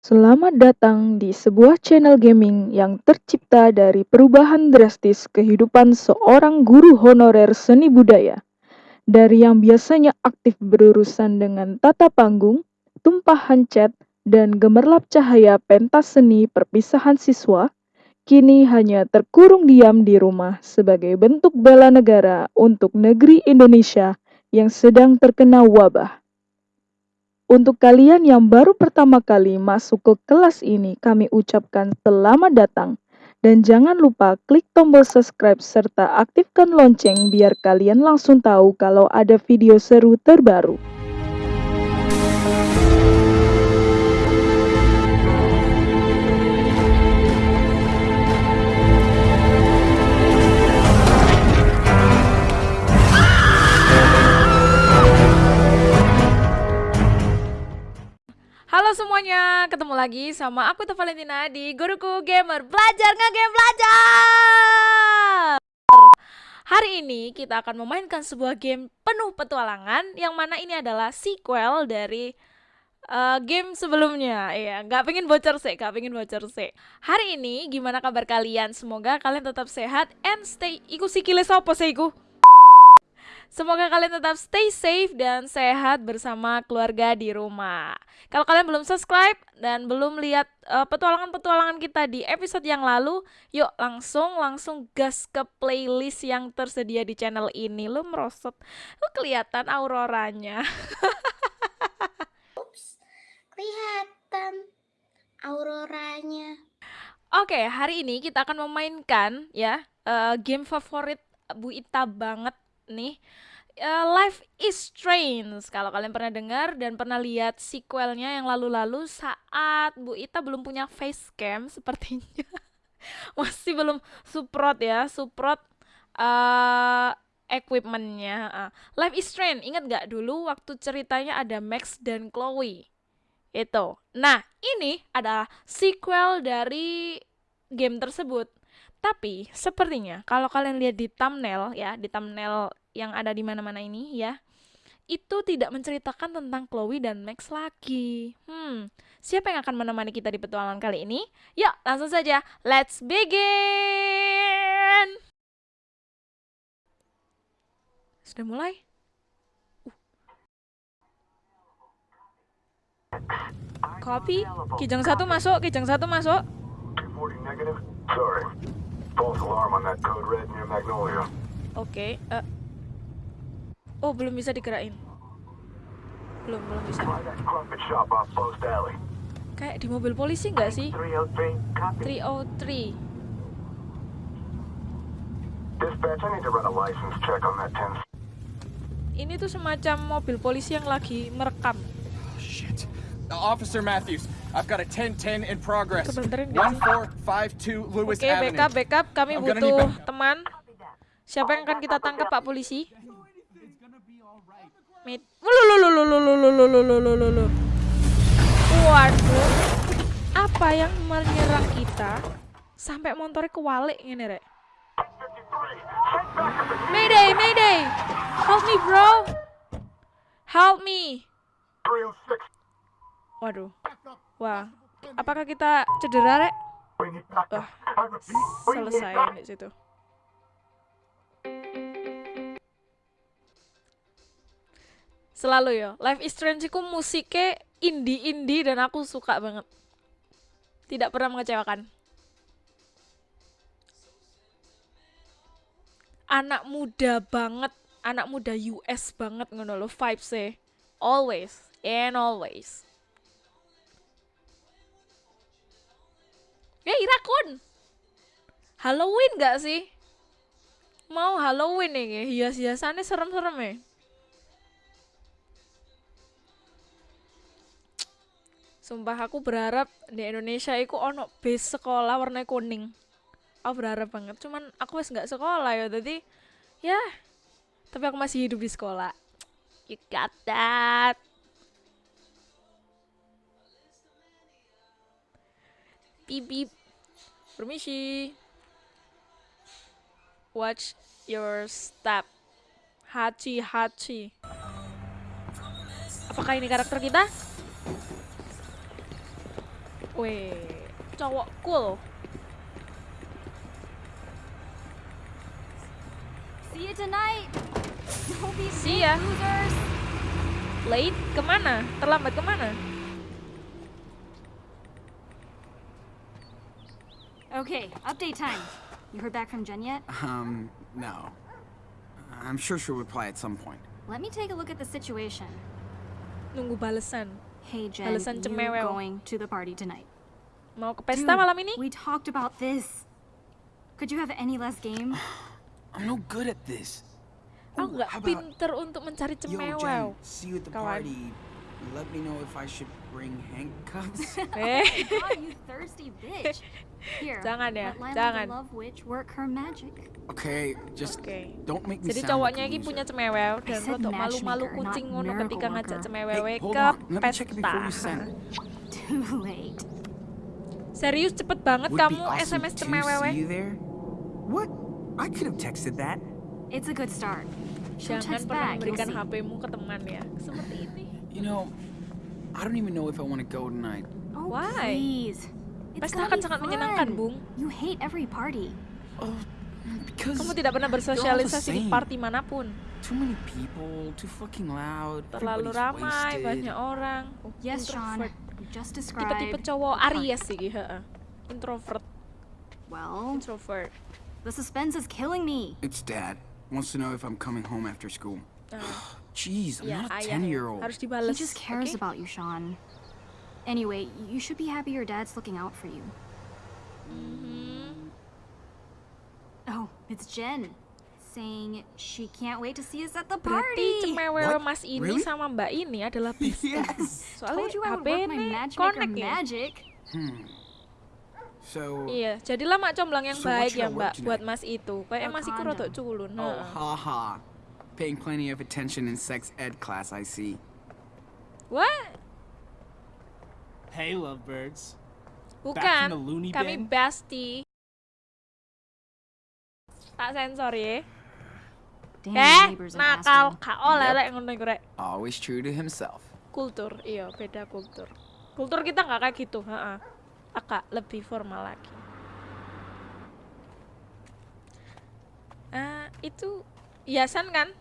Selamat datang di sebuah channel gaming yang tercipta dari perubahan drastis kehidupan seorang guru honorer seni budaya. Dari yang biasanya aktif berurusan dengan tata panggung, tumpahan cat, dan gemerlap cahaya pentas seni perpisahan siswa, kini hanya terkurung diam di rumah sebagai bentuk bela negara untuk negeri Indonesia yang sedang terkena wabah. Untuk kalian yang baru pertama kali masuk ke kelas ini, kami ucapkan selamat datang. Dan jangan lupa klik tombol subscribe serta aktifkan lonceng biar kalian langsung tahu kalau ada video seru terbaru. Halo semuanya, ketemu lagi sama aku Teh Valentina di Guruku Gamer. Belajar Nge-Game Belajar! Hari ini kita akan memainkan sebuah game penuh petualangan Yang mana ini adalah sequel dari uh, game sebelumnya. Iya, nggak pengen bocor sih, nggak pengen bocor sih. Hari ini gimana kabar kalian? Semoga kalian tetap sehat and stay Iku sikile sopo sih iku? Semoga kalian tetap stay safe dan sehat bersama keluarga di rumah. Kalau kalian belum subscribe dan belum lihat uh, petualangan-petualangan kita di episode yang lalu, yuk langsung langsung gas ke playlist yang tersedia di channel ini. Lu merosot, lu kelihatan auroranya. Ups, kelihatan auroranya. Oke, hari ini kita akan memainkan ya uh, game favorit Bu Ita banget nih uh, Life is Strange. Kalau kalian pernah dengar dan pernah lihat sequelnya yang lalu-lalu saat Bu Ita belum punya face cam sepertinya masih belum suprot ya suprot uh, equipmentnya uh. Life is Strange ingat gak dulu waktu ceritanya ada Max dan Chloe? Itu nah ini adalah sequel dari game tersebut. Tapi sepertinya kalau kalian lihat di thumbnail ya, di thumbnail yang ada di mana-mana ini ya, itu tidak menceritakan tentang Chloe dan Max lagi. Hmm, siapa yang akan menemani kita di petualangan kali ini? Yuk, langsung saja. Let's begin. Sudah mulai? Uh. Copy. Kijang satu masuk, kijang satu masuk. Oke. Okay, uh. Oh, belum bisa digerakin. Belum, belum bisa. Kayak di mobil polisi nggak sih? 303. 303. Ini tuh semacam mobil polisi yang lagi merekam. Shit. Officer Matthews, I've got a 1010 in progress. 1452 Lewis Oke, okay, backup, backup. Kami butuh teman. Siapa yang akan kita tangkap, Pak Polisi? Mit. Waduh. Apa yang menyerang kita sampai motornya kewalik ini, Rek? Mayday, Mayday. Help me, bro. Help me. Waduh. Wah. Apakah kita cedera, Rek? Wah. Selesai di situ. Selalu ya. Life is Strange ku musiknya indie-indie dan aku suka banget. Tidak pernah mengecewakan. Anak muda banget, anak muda US banget ngono lo vibes Always and always. Ya Irakun. Halloween gak sih? Mau Halloween nih, hias-hiasannya serem-serem ya. Sumpah aku berharap di Indonesia itu ono base sekolah warna kuning. Aku berharap banget. Cuman aku wes nggak sekolah ya, jadi ya. Tapi aku masih hidup di sekolah. You got that. Beep beep. Permisi. Watch your step. Hachi Hachi. Apakah ini karakter kita? Weh, cowok cool. See you tonight. Don't be See ya. losers. Late kemana? Terlambat kemana? Okay, update time. You heard back from Jen yet? Um, no. I'm sure she'll reply at some point. Let me take a look at the situation. Nunggu balesan. Hey Jen, Balasan you cemewel. going to the party tonight? Mau ke pesta Dude, malam ini? We talked about this. Could you have any less game? I'm no good at this. Aku Ooh, nggak pinter untuk mencari cemewel. See you at the Kawan. party. Let me know if I should bring handcuffs. Eh, God, you thirsty bitch. Here, Jangan ya, jangan. love witch work her magic. okay, just Oke. don't make me Jadi cowoknya ini punya cemewel dan said rodok malu-malu kucing ngono ketika ngajak cemewewe Hey, ke pesta. Too late. Serius cepet banget kamu SMS cemewewe. What? I could have texted that. It's a good start. Jangan pernah memberikan. HP-mu ke teman ya. Seperti ini. You know, I don't even know if I want to go tonight. Oh, Why? please. It's Pesta akan sangat menyenangkan, Bung. You hate every party. Oh, because Kamu tidak pernah bersosialisasi di party mana pun. too many people, too fucking loud. Terlalu ramai, wasted. banyak orang. Yes, Sean. Introvert. You just Tipe-tipe described. cowok the part. Aries sih, heeh. Introvert, Well, introvert. the suspense is killing me. It's dad. Wants to know if I'm coming home after school. Jeez, I'm ya, not a 10 year old. Harus He just cares oke? about you, Sean. Anyway, you should be happy your dad's looking out for you. Mm -hmm. Oh, it's Jen. Saying she can't wait to see us at the Berarti party. What? mas ini Really? sama mbak ini adalah bestie. Yes. Soalnya Told you HP ini connect ya. magic. Hmm. So, Iya, jadilah mak comblang yang So baik ya mbak buat mas itu. Kayak Or mas iku rodok culun. oh, heeh. haha. Paying plenty of attention in sex ed class, I see. What? Hey, lovebirds. Bukan, kami bestie. Tak sensor ya. Eh, nakal, Yep. lek ngono iku rek. Always true to himself. Kultur, iya beda kultur. Kultur kita nggak kayak gitu, heeh. Agak lebih formal lagi. Ah, itu hiasan kan?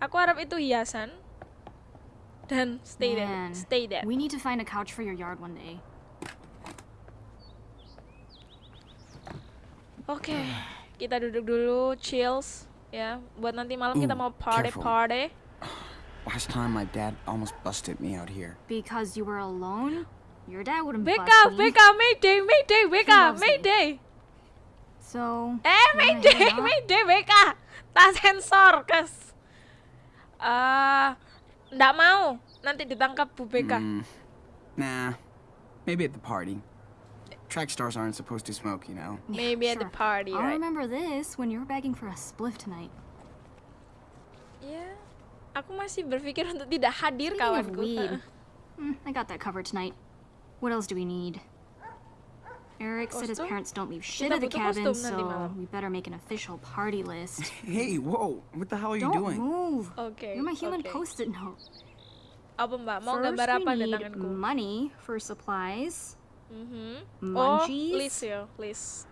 Aku harap itu hiasan. Dan stay there, stay there. We need to find a couch for your yard one day. Oke, kita duduk dulu, chills, ya. Buat nanti malam kita Ooh, mau party careful. party. Last time my dad almost busted me out here. Because you were alone? Your dad wouldn't BK, bust me. BK, Mayday, Mayday, BK, loves me. Mayday. So, Eh, Mayday? Mayday, BK. Tak sensor, kes. Eh, nggak mau. Nanti ditangkap Bu BK. Hmm. Nah, maybe at the party. Track stars aren't supposed to smoke, you know. Maybe at the party, I'll right? remember this when you're begging for a spliff tonight. Ya, aku masih berpikir untuk tidak hadir Speaking of kawanku. weed, Heeh. hmm, I got that covered tonight. What else do we need? Eric said his parents don't leave shit Kita at the cabin, so we better make an official party list. Hey, whoa! What the hell are you don't doing? move. Okay. You're my human oke. post-it note. Apa mbak? Mau First, gambar apa we di need tanganku? money for supplies, Mhm. Oh, munchies, list ya, list.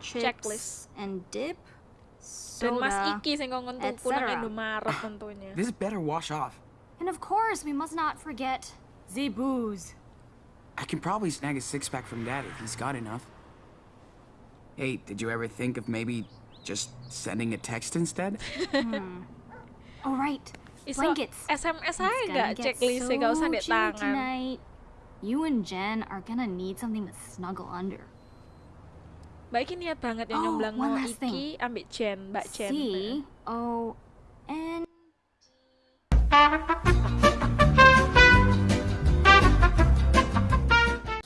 chips, checklist. and dip, Dan Mas soda, Iki sing ngomong tuku nang etc. Indomaret tentunya. This better wash off. and of course we must not forget the booze. I can probably snag a six pack from dad if he's got enough. Hey, did you ever think of maybe just sending a text instead? Oh right, Iso blankets. SMS It's aja nggak checklist so gak usah di tangan. tonight. You and Jen are gonna need something to snuggle under. Mbak Iki niat banget ya Oh, nyomblang one mau Iki ambil Jen, Mbak Jen. C O N.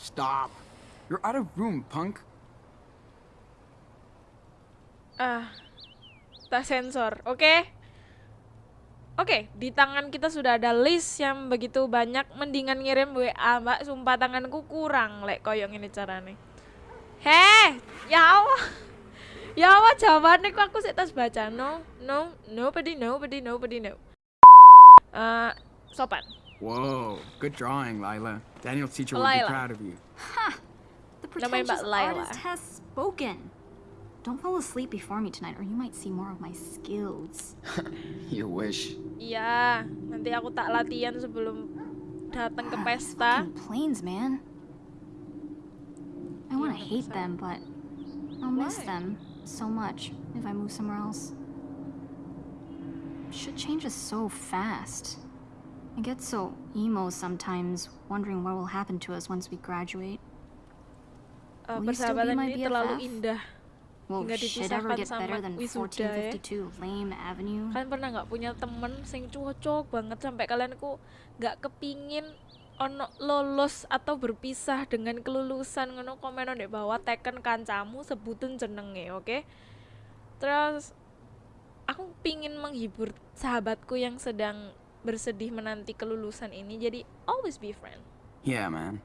Stop! You're out of room, punk. Ah, tak sensor, oke? Oke, di tangan kita sudah ada list yang begitu banyak. Mendingan ngirim WA, mbak. Sumpah tanganku kurang, lek koyong ini carane. Heh, ya Allah. Ya Allah, jawabannya kok aku sih tas baca. No, no, nobody, nobody, nobody, no. Eh, sopan. Whoa, good drawing, Lila. Daniel's teacher would Lila. be proud of you. Ha! Namanya Mbak pretentious artist has spoken. Don't fall asleep before me tonight, or you might see more of my skills. You wish. Iya, nanti aku tak latihan sebelum datang ke ah, pesta. Fucking planes, man. I want to hate them, but I'll miss Why? them so much if I move somewhere else. Shit changes so fast. I get so emo sometimes, wondering what will happen to us once we graduate. Uh, will you still be persahabatan my ini terlalu BFF? indah. Ever dipisahkan get better sama than wisuda ya. 1452 Lame Avenue? Kalian pernah nggak punya temen sing cocok banget sampai kalian ku nggak kepingin ono lolos atau berpisah dengan kelulusan ngono komen di bawah teken kancamu sebutin jenenge oke terus aku pingin menghibur sahabatku yang sedang bersedih menanti kelulusan ini jadi always be friend Yeah, man.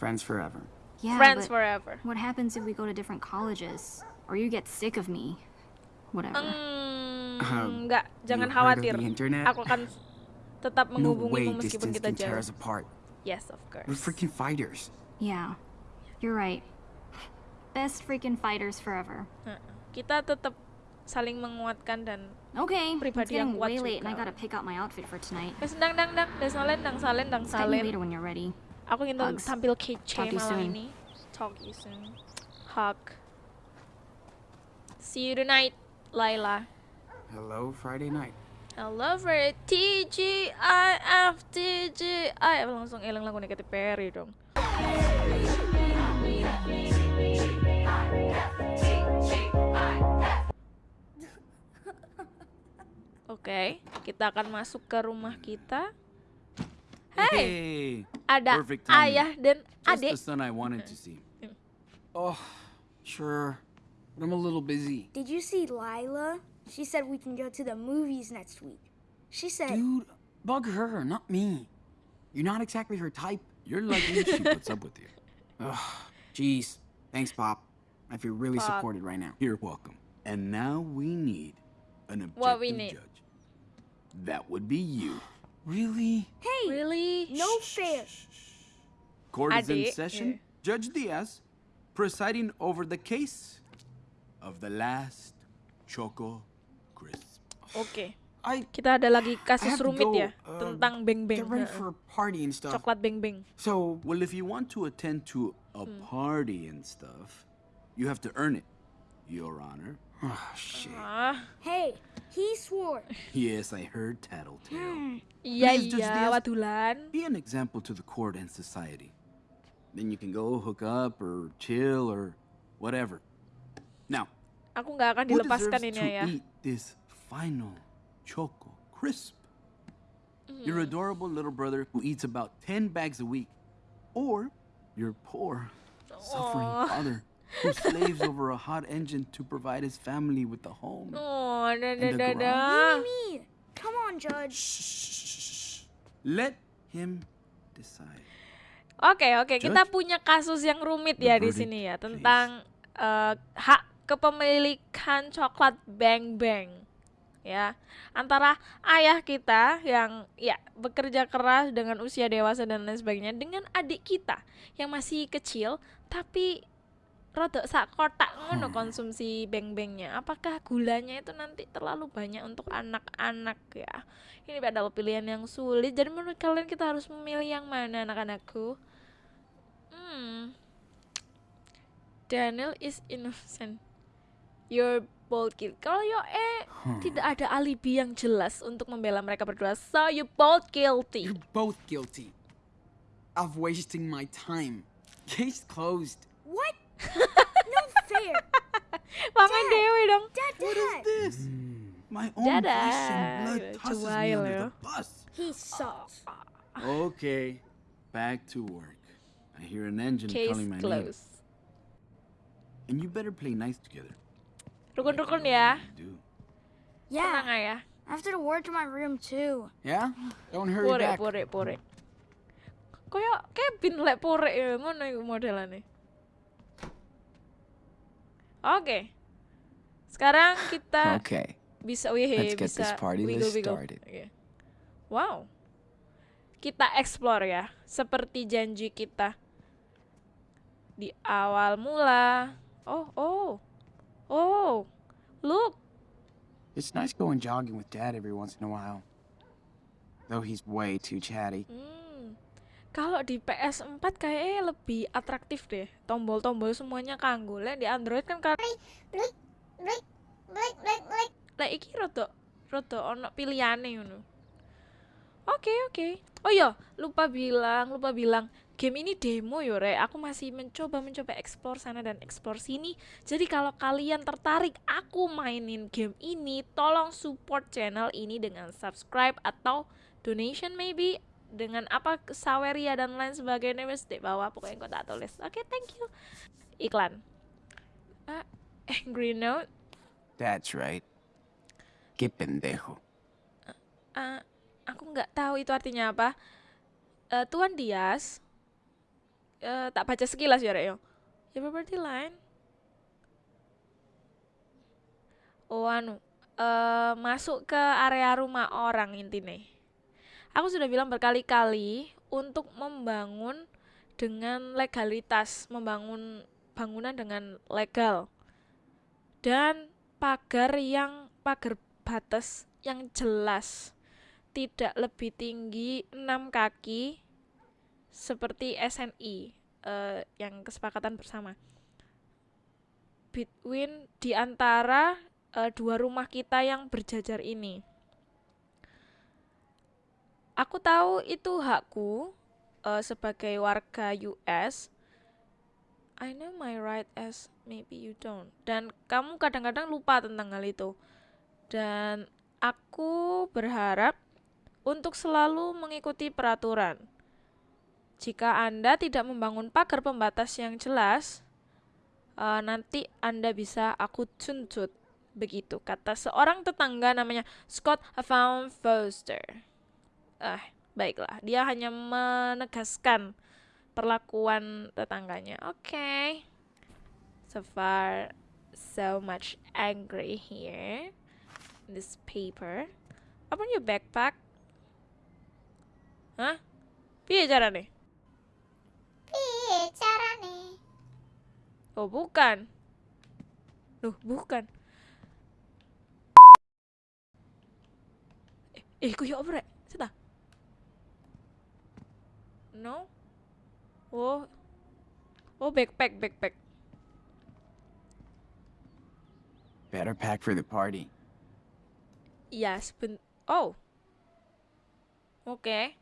Friends forever. Yeah, friends forever what happens if we go to different colleges? Or you get sick of me? Whatever. Hmm, Um, nggak jangan you heard of khawatir the internet? aku akan tetap No menghubungimu way meskipun distance kita can tear jauh us apart. yes of course We're freaking fighters. Yeah, you're right. Best freaking fighters forever. Heeh. kita tetap saling menguatkan dan Okay, Pribadi yang getting kuat way late and I juga. gotta pick out my outfit for tonight. Wes dang dang dang, dan salen dang salen dang Text me salen. later when you're ready. Aku ingin Hugs. tampil kece malam soon. ini. Talk to you soon. Hug. See you tonight, Laila. Hello, Friday night. I love her. TGIF TGI. Langsung elang lagu Katy Perry dong. Oke, kita akan masuk ke rumah kita. Hey, Hey, ada perfect timing. ayah dan just the son I wanted to see. Oh, sure. But I'm a little busy. Did you see Lila? She said we can go to the movies next week. She said, Dude, bug her, not me. You're not exactly her type. You're lucky she puts up with you. Ugh, jeez. Thanks, Pop. I feel really Pop. supported right now. You're welcome. And now we need an objective What we need? judge. That would be you. Really? "Hey, Really? no fair." Court is in Adik. session. Judge Diaz presiding over the case of the last Choco Crisp. Okay. I Kita ada lagi I kasus have to rumit go, ya uh, tentang beng-beng. get ready Heeh. for a party and stuff. Coklat beng-beng. So, Well, if you want to attend to a Hmm. party and stuff, you have to earn it, Your Honor. Oh shit. Ah, Hey, he swore. Yes, I heard tattletale. iya Please, Judge iya, Be an example to the court and society. Then you can go hook up or chill or whatever. Now, Aku nggak akan who dilepaskan deserves ini to ya. eat this final Choco Crisp? Your Hmm. adorable little brother who eats about 10 bags a week. Or your poor, suffering Aw. father who slaves over a hot engine to provide his family with a home. Oh, da da da da. Me. Come on, Judge. Shh. Let him decide. Oke oke, kita Judge? punya kasus yang rumit The ya di sini ya tentang eh, hak kepemilikan coklat Bang Bang ya antara ayah kita yang ya bekerja keras dengan usia dewasa dan lain sebagainya dengan adik kita yang masih kecil tapi rodok sak kotak ngono konsumsi beng bengnya apakah gulanya itu nanti terlalu banyak untuk anak-anak ya? Ini adalah pilihan yang sulit. Jadi menurut kalian kita harus memilih yang mana anak-anakku? Hmm. Daniel is innocent. You're both guilty kalau yo eh tidak ada alibi yang jelas untuk membela mereka berdua. So you both guilty. You're both guilty of wasting my time. Case closed. What? No fair. Paman Dewi dong Dad, What is this? Hmm. My own Dadah. flesh and blood tosses me under the bus. He sucks. Okay, back to work. I hear an engine case calling my name. closed And you better play nice together. rukun-rukun I know ya you tenang Yeah. I have to go to my room too. Yeah? Don't hurry pore back. pore pore koyo Kevin lek pore ya ngono iku modelane oke sekarang kita Okay. bisa wih Let's get bisa this party wiggle, wiggle. started. Oke. wow kita explore ya seperti janji kita Di awal mula. Oh, oh. Oh. Look. It's nice going jogging with Dad every once in a while. Though he's way too chatty. Hmm. Kalau di PS4 kayaknya lebih atraktif deh. Tombol-tombol semuanya kanggo. Lek di Android kan kan Blik, blik, blik, blik, blik. lek iki rada rada ono pilihane ngono. Oke, oke. Oh iya, lupa bilang, lupa bilang. Game ini demo yo, Rek. Aku masih mencoba mencoba explore sana dan explore sini. Jadi kalau kalian tertarik aku mainin game ini, tolong support channel ini dengan subscribe atau donation maybe dengan apa saweria dan lain sebagainya wes di bawah pokoknya kau tak tulis. Oke, thank you. Iklan. Ah, angry note. That's right. Que pendejo. Ah, aku nggak tahu itu artinya apa. Eh, Tuan Dias, eh, tak baca sekilas ya, Rek. yo. Your property line. Oh, anu, eh, masuk ke area rumah orang intinya. Aku sudah bilang berkali-kali untuk membangun dengan legalitas, membangun bangunan dengan legal. Dan pagar yang pagar batas yang jelas tidak lebih tinggi 6 kaki seperti SNI eh, yang kesepakatan bersama between di antara eh, dua rumah kita yang berjajar ini. Aku tahu itu hakku eh, sebagai warga US. I know my right as maybe you don't. Dan kamu kadang-kadang lupa tentang hal itu. Dan aku berharap untuk selalu mengikuti peraturan. Jika Anda tidak membangun pagar pembatas yang jelas, eh, nanti Anda bisa aku tuntut. Begitu kata seorang tetangga namanya Scott Van Foster. Ah, baiklah, dia hanya menegaskan perlakuan tetangganya. Oke. So far, so much angry here. This paper. Open your backpack. Hah? Piye carane? Piye carane? Oh, bukan. Loh, bukan. Eh, eh kuyo apa rek? No? Oh. Oh, backpack, backpack. Better pack for the party. Iya, seben... Oh. Oke.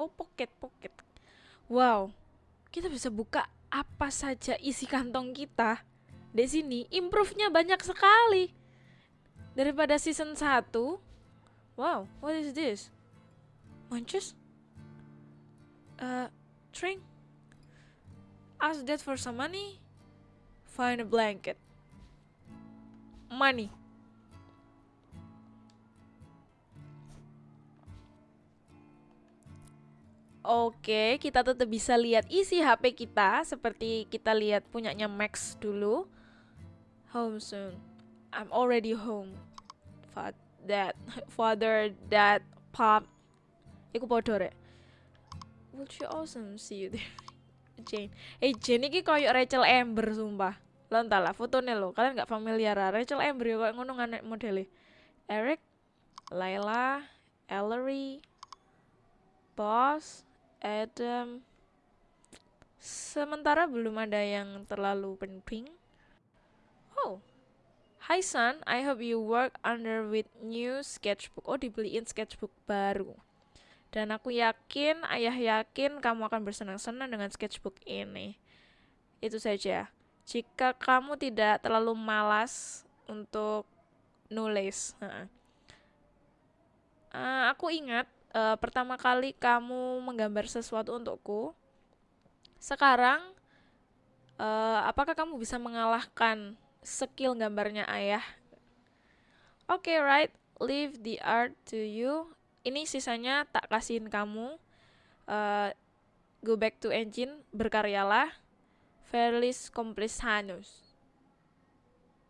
Oh, pocket, pocket. Wow. Kita bisa buka apa saja isi kantong kita. Di sini improve-nya banyak sekali. Daripada season 1. Wow, what is this? Munches? Uh, drink? Ask that for some money? Find a blanket. Money. Oke, kita tetap bisa lihat isi HP kita seperti kita lihat punyanya Max dulu. Home soon. I'm already home. Fa dad, father, dad, pop. Iku podo rek. Would you awesome see you there? Jane. Eh Jane iki koyo Rachel Amber sumpah. Lo entah lah fotonya lo, kalian nggak familiar lah. Rachel Amber ya koyo ngono nganek modelnya. Eric, Layla, Ellery, Boss, Adam. Sementara belum ada yang terlalu penting. Oh. Hi son, I hope you work under with new sketchbook. Oh, dibeliin sketchbook baru. Dan aku yakin, ayah yakin kamu akan bersenang-senang dengan sketchbook ini. Itu saja. Jika kamu tidak terlalu malas untuk nulis. Uh, aku ingat uh, pertama kali kamu menggambar sesuatu untukku. Sekarang, uh, apakah kamu bisa mengalahkan skill gambarnya ayah? Oke, okay, right. Leave the art to you. Ini sisanya tak kasihin kamu. Uh, go back to engine, berkaryalah. Feliz Complisanos.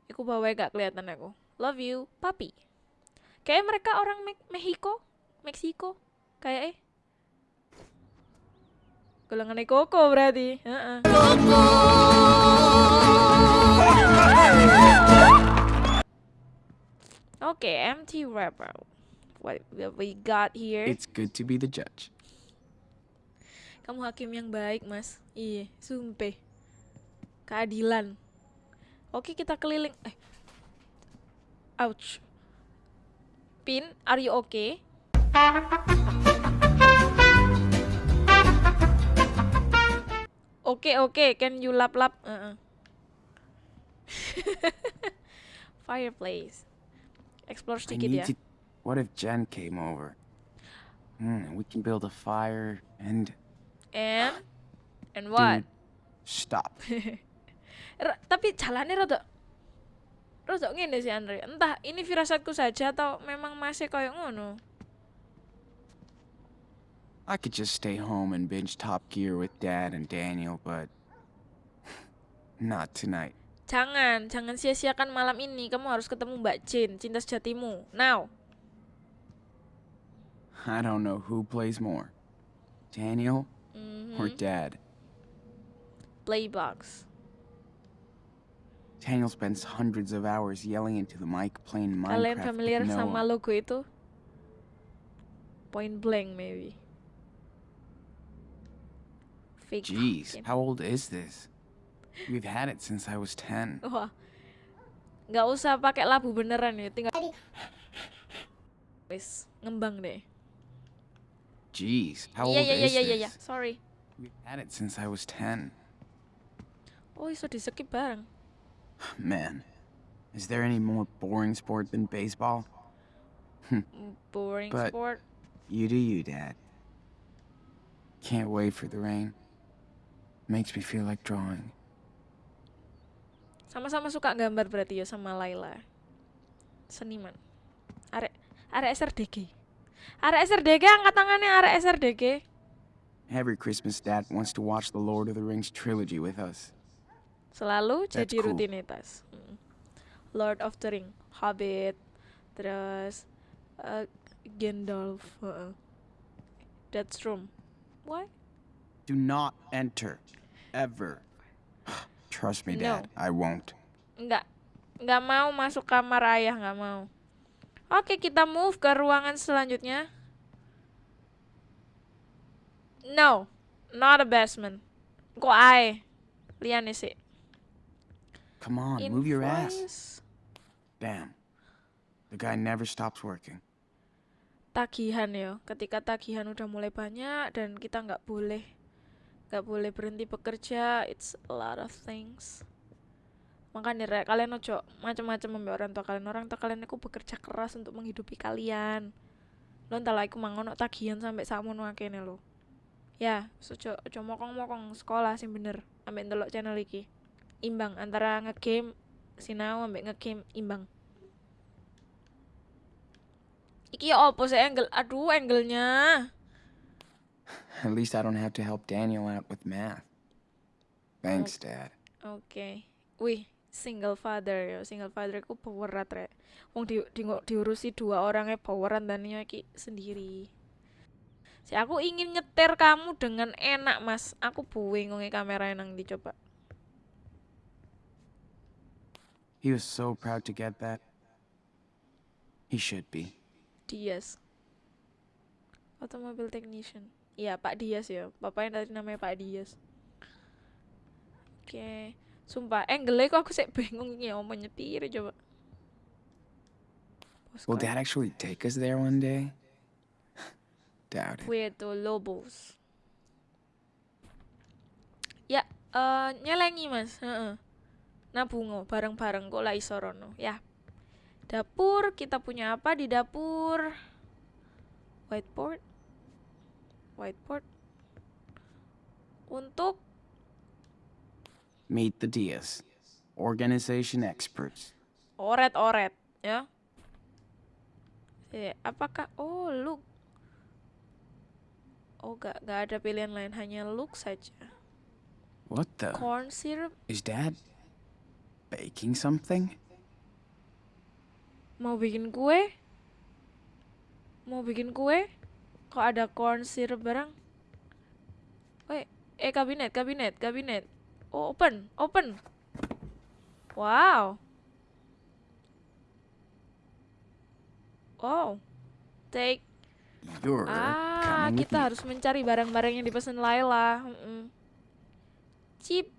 Iku bawa gak kelihatan aku. Love you, papi. Kayak mereka orang Me Mexico, Meksiko, kayak eh. Golongan koko berarti. Heeh. Oke, empty wrapper. What what we got here? It's good to be the judge. Kamu hakim yang baik, Mas. Iya, sumpah. Keadilan. Oke, kita keliling. Eh. Ouch. Pin, are you okay? Oke, oke, can you lap-lap? Heeh. Fireplace. Explore sedikit ya. What if Jen came over? Hmm, we can build a fire and. And and what? Dude, stop. Tapi jalannya rada rada ngene sih Andre. Entah ini firasatku saja atau memang masih kayak ngono. I could just stay home and binge Top Gear with Dad and Daniel, but. Not tonight. Jangan, jangan sia-siakan malam ini. Kamu harus ketemu Mbak Jin, cinta sejatimu. Now. I don't know who plays more Daniel or Mhm. Dad. Playbox. Daniel spends hundreds of hours yelling into the mic playing Minecraft. Kalian with familiar sama Noah. logo itu? Point blank maybe. Fake Jeez, pumpkin. how old is this? We've had it since I was 10. Wah. Nggak usah pakai labu beneran ya, tinggal Tadi wis ngembang deh. Jeez, how Iya old iya is iya iya, this? iya. Sorry. We've had it since I was 10. Oh, iso di skip bareng. Man, is there any more boring sport than baseball? Hmm. Boring But- sport. You do you, Dad. Can't wait for the rain. Makes me feel like drawing. Sama-sama suka gambar berarti ya sama Laila. Seniman. Arek arek SRDG. Arek SRDG angkat tangannya arek SRDG. Every Christmas, Dad wants to watch the Lord of the Rings trilogy with us. Selalu That's jadi cool. rutinitas. Mm. Lord of the Ring, Hobbit, terus eh, Gandalf, heeh. That's room. Why? Do not enter. Ever. Trust me, No. Dad. I won't. Enggak. Enggak mau masuk kamar ayah, enggak mau. Oke, kita move ke ruangan selanjutnya. No, not a basement. Kok ae? Liane sih. Come on, move your ass. Damn. The guy never stops working. Tagihan ya. Ketika tagihan udah mulai banyak dan kita nggak boleh nggak boleh berhenti bekerja, it's a lot of things. Makanya rek, kalian ojo macam-macam membe orang tua kalian. Orang tua kalian itu bekerja keras untuk menghidupi kalian. Lo entah lah iku mangono tagihan sampai sakmono akene lo. Ya, ojo ojo mokong-mokong sekolah sing bener ambek ndelok channel iki. Imbang antara ngegame sinau ambek ngegame imbang. Iki ya opo sih angle? Aduh, angle-nya. At least I don't have to help Daniel out with math. Thanks, Dad. Oke. Wih, single father ya. Single father ku powerat rek. Wong di, di, diurusi dua orangnya poweran dan iki sendiri. Si aku ingin nyetir kamu dengan enak, Mas. Aku bingung kamera nang dicoba. He was so proud to get that. He should be. Dias. Automobil technician. Iya, Pak Dias ya. Bapaknya tadi namanya Pak Dias. Oke. Sumpah, angle kok aku sih bingung ini mau nyetir coba. Will. Dad actually take us there one day? Doubt it. Puerto Lobos. Ya, eh nyelengi mas. Heeh. Nabungo bareng-bareng kok lah iso rono. Ya. Dapur, kita punya apa di dapur? Whiteboard. Whiteboard. Untuk Meet the Diaz, organization experts. oret-oret, ya. Eh, apakah oh look. Oh, gak, gak ada pilihan lain, hanya look saja. What the? Corn syrup Is Dad baking something? Mau bikin kue? Mau bikin kue? Kok ada corn syrup barang? Wait, Eh kabinet, kabinet, kabinet. Oh, open, open. Wow. Wow. Take. You're Ah, kita harus mencari barang-barang yang dipesan Laila. Mm-mm. Chip.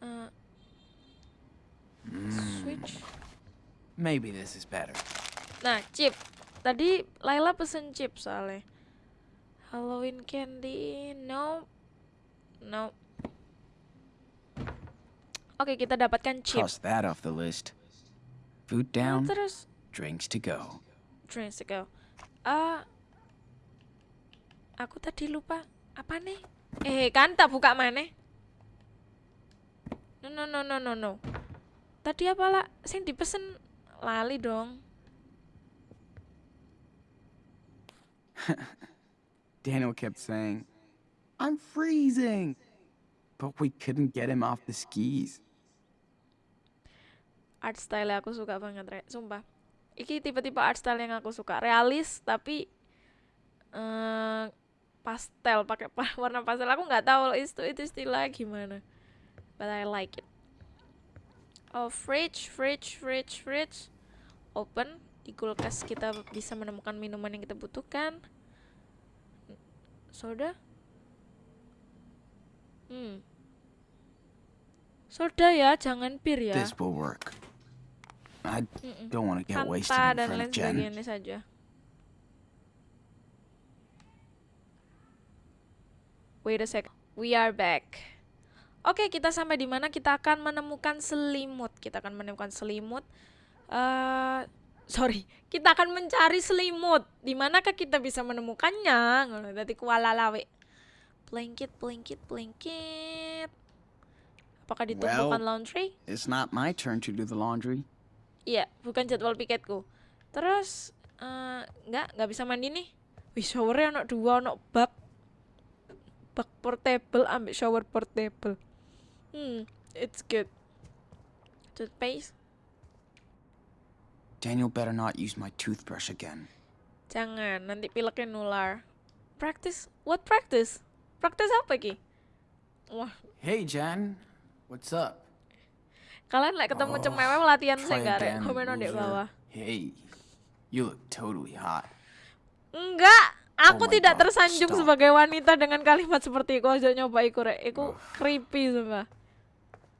Eh, switch. Maybe this is better. Nah, chip. Tadi Laila pesen chip soalnya. Halloween candy. No. No. Oke, kita dapatkan chip. Cross that off the list. Food Nah, down, terus drinks to go. drinks to go. Ah. aku tadi lupa apa nih? Eh, kan tak buka mana? No no no no no no. Tadi apa lah? Sing dipesen lali dong. Daniel kept saying, I'm freezing. But we couldn't get him off the skis. art style aku suka banget re. Sumpah. Iki tipe-tipe art style yang aku suka. Realis tapi eh pastel pakai pa- warna pastel. Aku nggak tahu itu itu istilah gimana but I like it. Oh fridge fridge fridge fridge. Open. Di kulkas kita bisa menemukan minuman yang kita butuhkan soda hmm soda ya jangan bir ya This will work. I don't want to get wasted in dan front lain of Jen. sebagainya saja. Wait a sec. We are back. Oke, kita sampai di mana kita akan menemukan selimut. Kita akan menemukan selimut. eh sorry, kita akan mencari selimut. Di manakah kita bisa menemukannya? Ngono dadi kuala lawe. Blanket, blanket, blanket. Apakah ditumpukan Well- laundry? It's not my turn to do the laundry. Iya, bukan jadwal piketku. Terus eh nggak nggak bisa mandi nih. Wih, showernya ono dua, ono bak bak portable, ambil shower portable. Hmm, it's good. Toothpaste? Daniel better not use my toothbrush again. Jangan, nanti pileknya nular. Practice? What practice? Practice apa ki? Wah, Hey, Jen. What's up? kalian like ketemu Oh, cemewe latihan saya Komen di loser. bawah. Hey, you look totally hot. Enggak, aku my tidak God, tersanjung stop. sebagai wanita dengan kalimat seperti itu. Aja nyoba iku rek, iku creepy sumpah.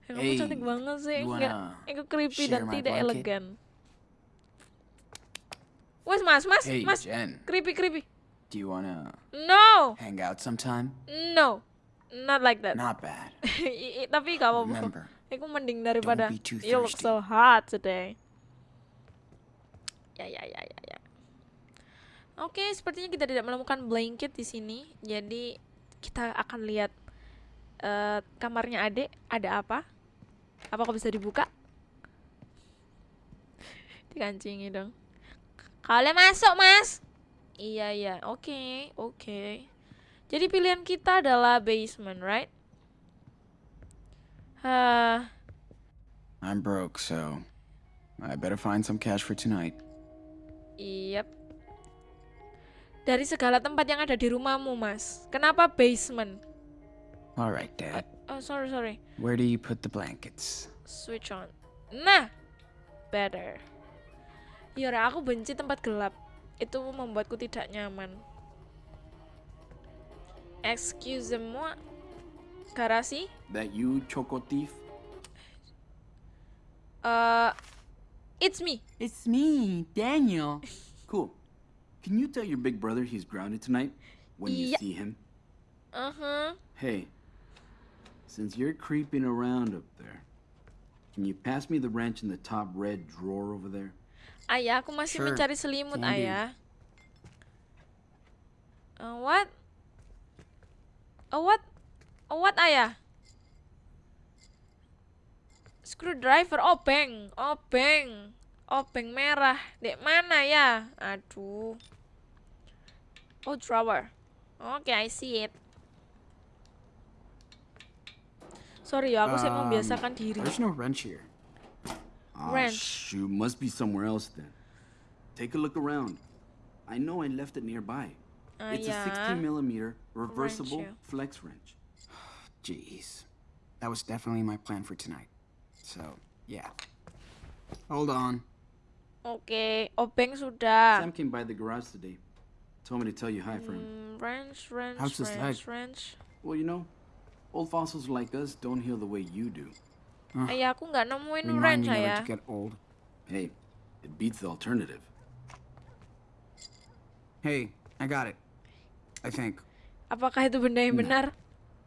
Ya, kamu Hey, cantik banget sih, enggak, iku creepy dan tidak elegan. Wes mas, mas, Hey, mas, Jen. creepy creepy. Do you wanna No, hang out sometime? no, not like that. Not bad. Tapi gak apa-apa. Remember, Iku mending daripada you look so hot today. Ya ya ya ya ya. Oke, sepertinya kita tidak menemukan blanket di sini. Jadi kita akan lihat eh, kamarnya Ade ada apa? Apakah bisa dibuka? Dikancingi dong. Kalian masuk, Mas. Iya, iya. Oke, oke. Jadi pilihan kita adalah basement, right? Hah, I'm broke, so I better find some cash for tonight. Yep. Dari segala tempat yang ada di rumahmu, Mas. Kenapa basement? All right, Dad. Oh, sorry, sorry. Where do you put the blankets? Switch on. Nah, better. Yora, aku benci tempat gelap. Itu membuatku tidak nyaman. Excuse-moi. Garasi? That you, Choco Thief? Uh, it's me. It's me, Daniel. cool. Can you tell your big brother he's grounded tonight when you see him? Uh-huh. Hey, since you're creeping around up there, can you pass me the wrench in the top red drawer over there? Ayah, aku masih Sure, mencari selimut, Candy. ayah. Uh, what? Oh, what? Oh, what, ayah? Screwdriver, obeng, obeng, obeng merah. Dek mana ya? Aduh. Oh, drawer. Oke, I see it. Sorry ya, aku sih Um, membiasakan diri. There's no wrench here. Ah, Wrench. shoot, must be somewhere else then. Take a look around. I know I left it nearby. Ah, It's a 16 millimeter reversible ya. flex wrench. Jeez. That was definitely my plan for tonight. So, yeah. Hold on. Oke, obeng sudah. Sam came by the garage today. Told me to tell you hi for him. Hmm, wrench, wrench, How's his wrench, wrench. Well, you know, old fossils like us don't heal the way you do. Ayah aku nggak nemuin get old. Hey, it beats the alternative. Hey, I got it. I think. Apakah itu benda yang benar?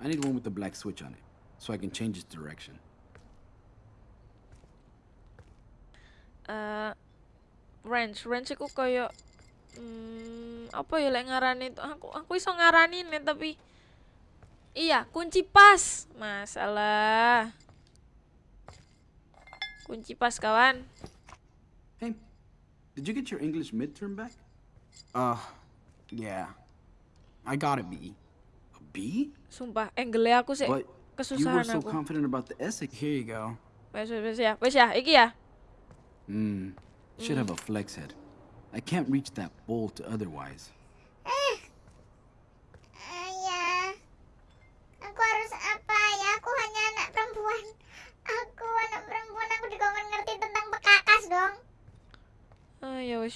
I need one with the black switch on it, so I can change its direction. Eh, wrench, wrench aku koyo hmm, apa ya lek ngarani itu aku aku iso ngarani nih tapi iya kunci pas masalah kunci pas kawan Hey, did you get your English midterm back? Uh, yeah. I got a B. A B? sumpah angle aku sih But you were so aku confident about the essay. Here you go. wes wes wes ya wes ya iki ya Hmm. Should have a flex head. I can't reach that bolt otherwise.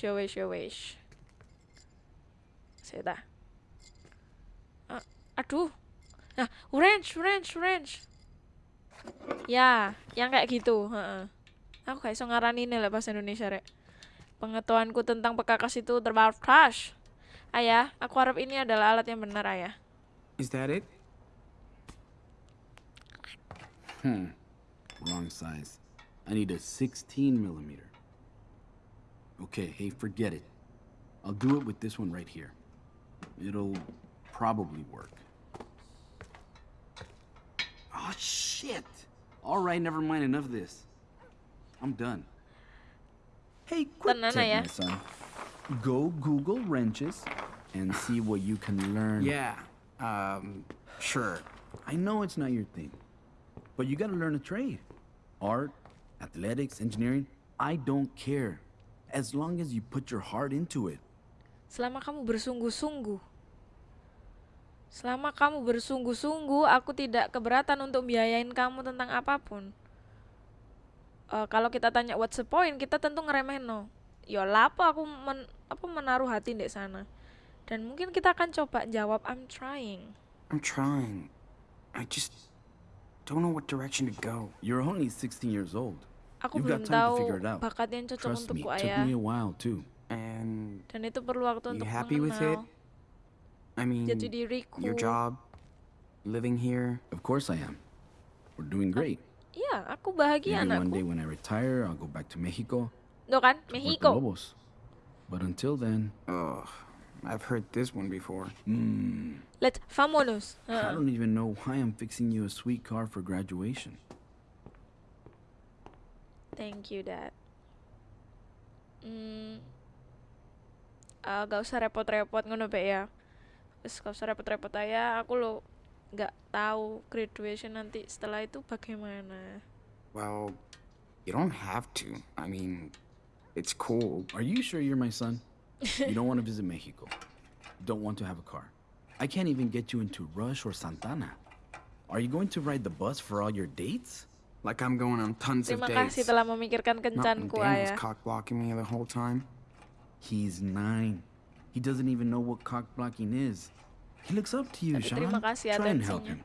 Ya wes ya wes ya wes Seta. Ah, aduh. Nah, wrench, wrench, wrench. Ya, yang kayak gitu. heeh. Aku gak iso ngarani ini lah bahasa Indonesia, Rek. Pengetahuanku tentang pekakas itu terbatas. Ayah, aku harap ini adalah alat yang benar, Ayah. Is that it? Hmm. Wrong size. I need a 16 millimeter. Okay, hey, forget it. I'll do it with this one right here. It'll probably work. Oh, shit! All right, never mind, enough of this. I'm done. Hey, quick Tenan, tip, Ayah. my son. Go Google wrenches and see what you can learn. Yeah. Um, sure. I know it's not your thing, but you gotta learn a trade. Art, athletics, engineering, I don't care. As long as you put your heart into it. Selama kamu bersungguh-sungguh. Selama kamu bersungguh-sungguh, aku tidak keberatan untuk biayain kamu tentang apa pun. Eh, kalau kita tanya what's the point, kita tentu ngeremehin no. Ya lapo aku men- apa menaruh hati di sana. Dan mungkin kita akan coba jawab I'm trying. I'm trying. I just don't know what direction to go. You're only 16 years old. Aku You've got belum time to tahu figure it out. bakat yang cocok Trust me, untukku it took ayah. me a while too. And Dan itu perlu waktu you untuk happy with it? mengenal I mean, jati diriku. your job, living here. Of course I am. We're doing great. Iya, aku bahagia Maybe one anakku. day when I retire, I'll go back to Mexico. Tuh kan, to work the Mexico. Lobos. But until then, Ugh, I've heard this one before. mm, Let's vamonos. I Heeh. don't even know why I'm fixing you a sweet car for graduation. Thank you, Dad. Hmm. Ah, gak usah repot-repot ngono Be ya. Wes gak usah repot-repot aja. Aku lo nggak tahu graduation nanti setelah itu bagaimana. Well, you don't have to. I mean, it's cool. Are you sure you're my son? you don't want to visit Mexico. Don't want to have a car. I can't even get you into Rush or Santana. Are you going to ride the bus for all your dates? Like I'm going on tons of Terima dates. kasih telah memikirkan kencanku, ayah. cock blocking me the whole time. He's nine. He doesn't even know what cock blocking is. He looks up to you, Sean. terima kasih Try and help him.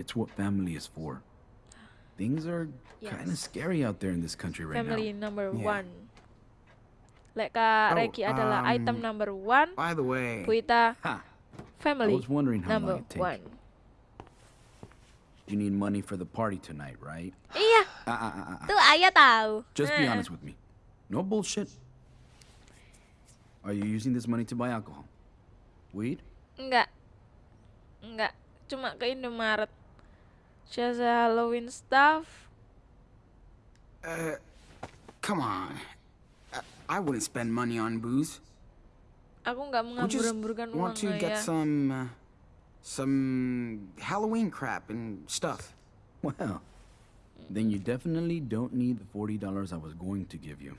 It's what family is for. Things are kind of scary out there in this country right Family now. Family number Yeah. one. Lek Kak Oh, Regi adalah um, item number one, By the way, Bu Ita Ha! I family was wondering how number long it take. one. You need money for the party tonight, right? Iya, Ah, ah, ah, ah. tuh ayah tahu. Just be honest with me. No bullshit. Are you using this money to buy alcohol? Weed? Enggak. Enggak. Cuma ke Indomaret. Just a Halloween stuff. uh, come on. I, I wouldn't spend money on booze. Aku nggak menghambur-hamburkan uang want to get ayah. some, uh, some Halloween crap and stuff. Well, then you definitely don't need the $40 I was going to give you.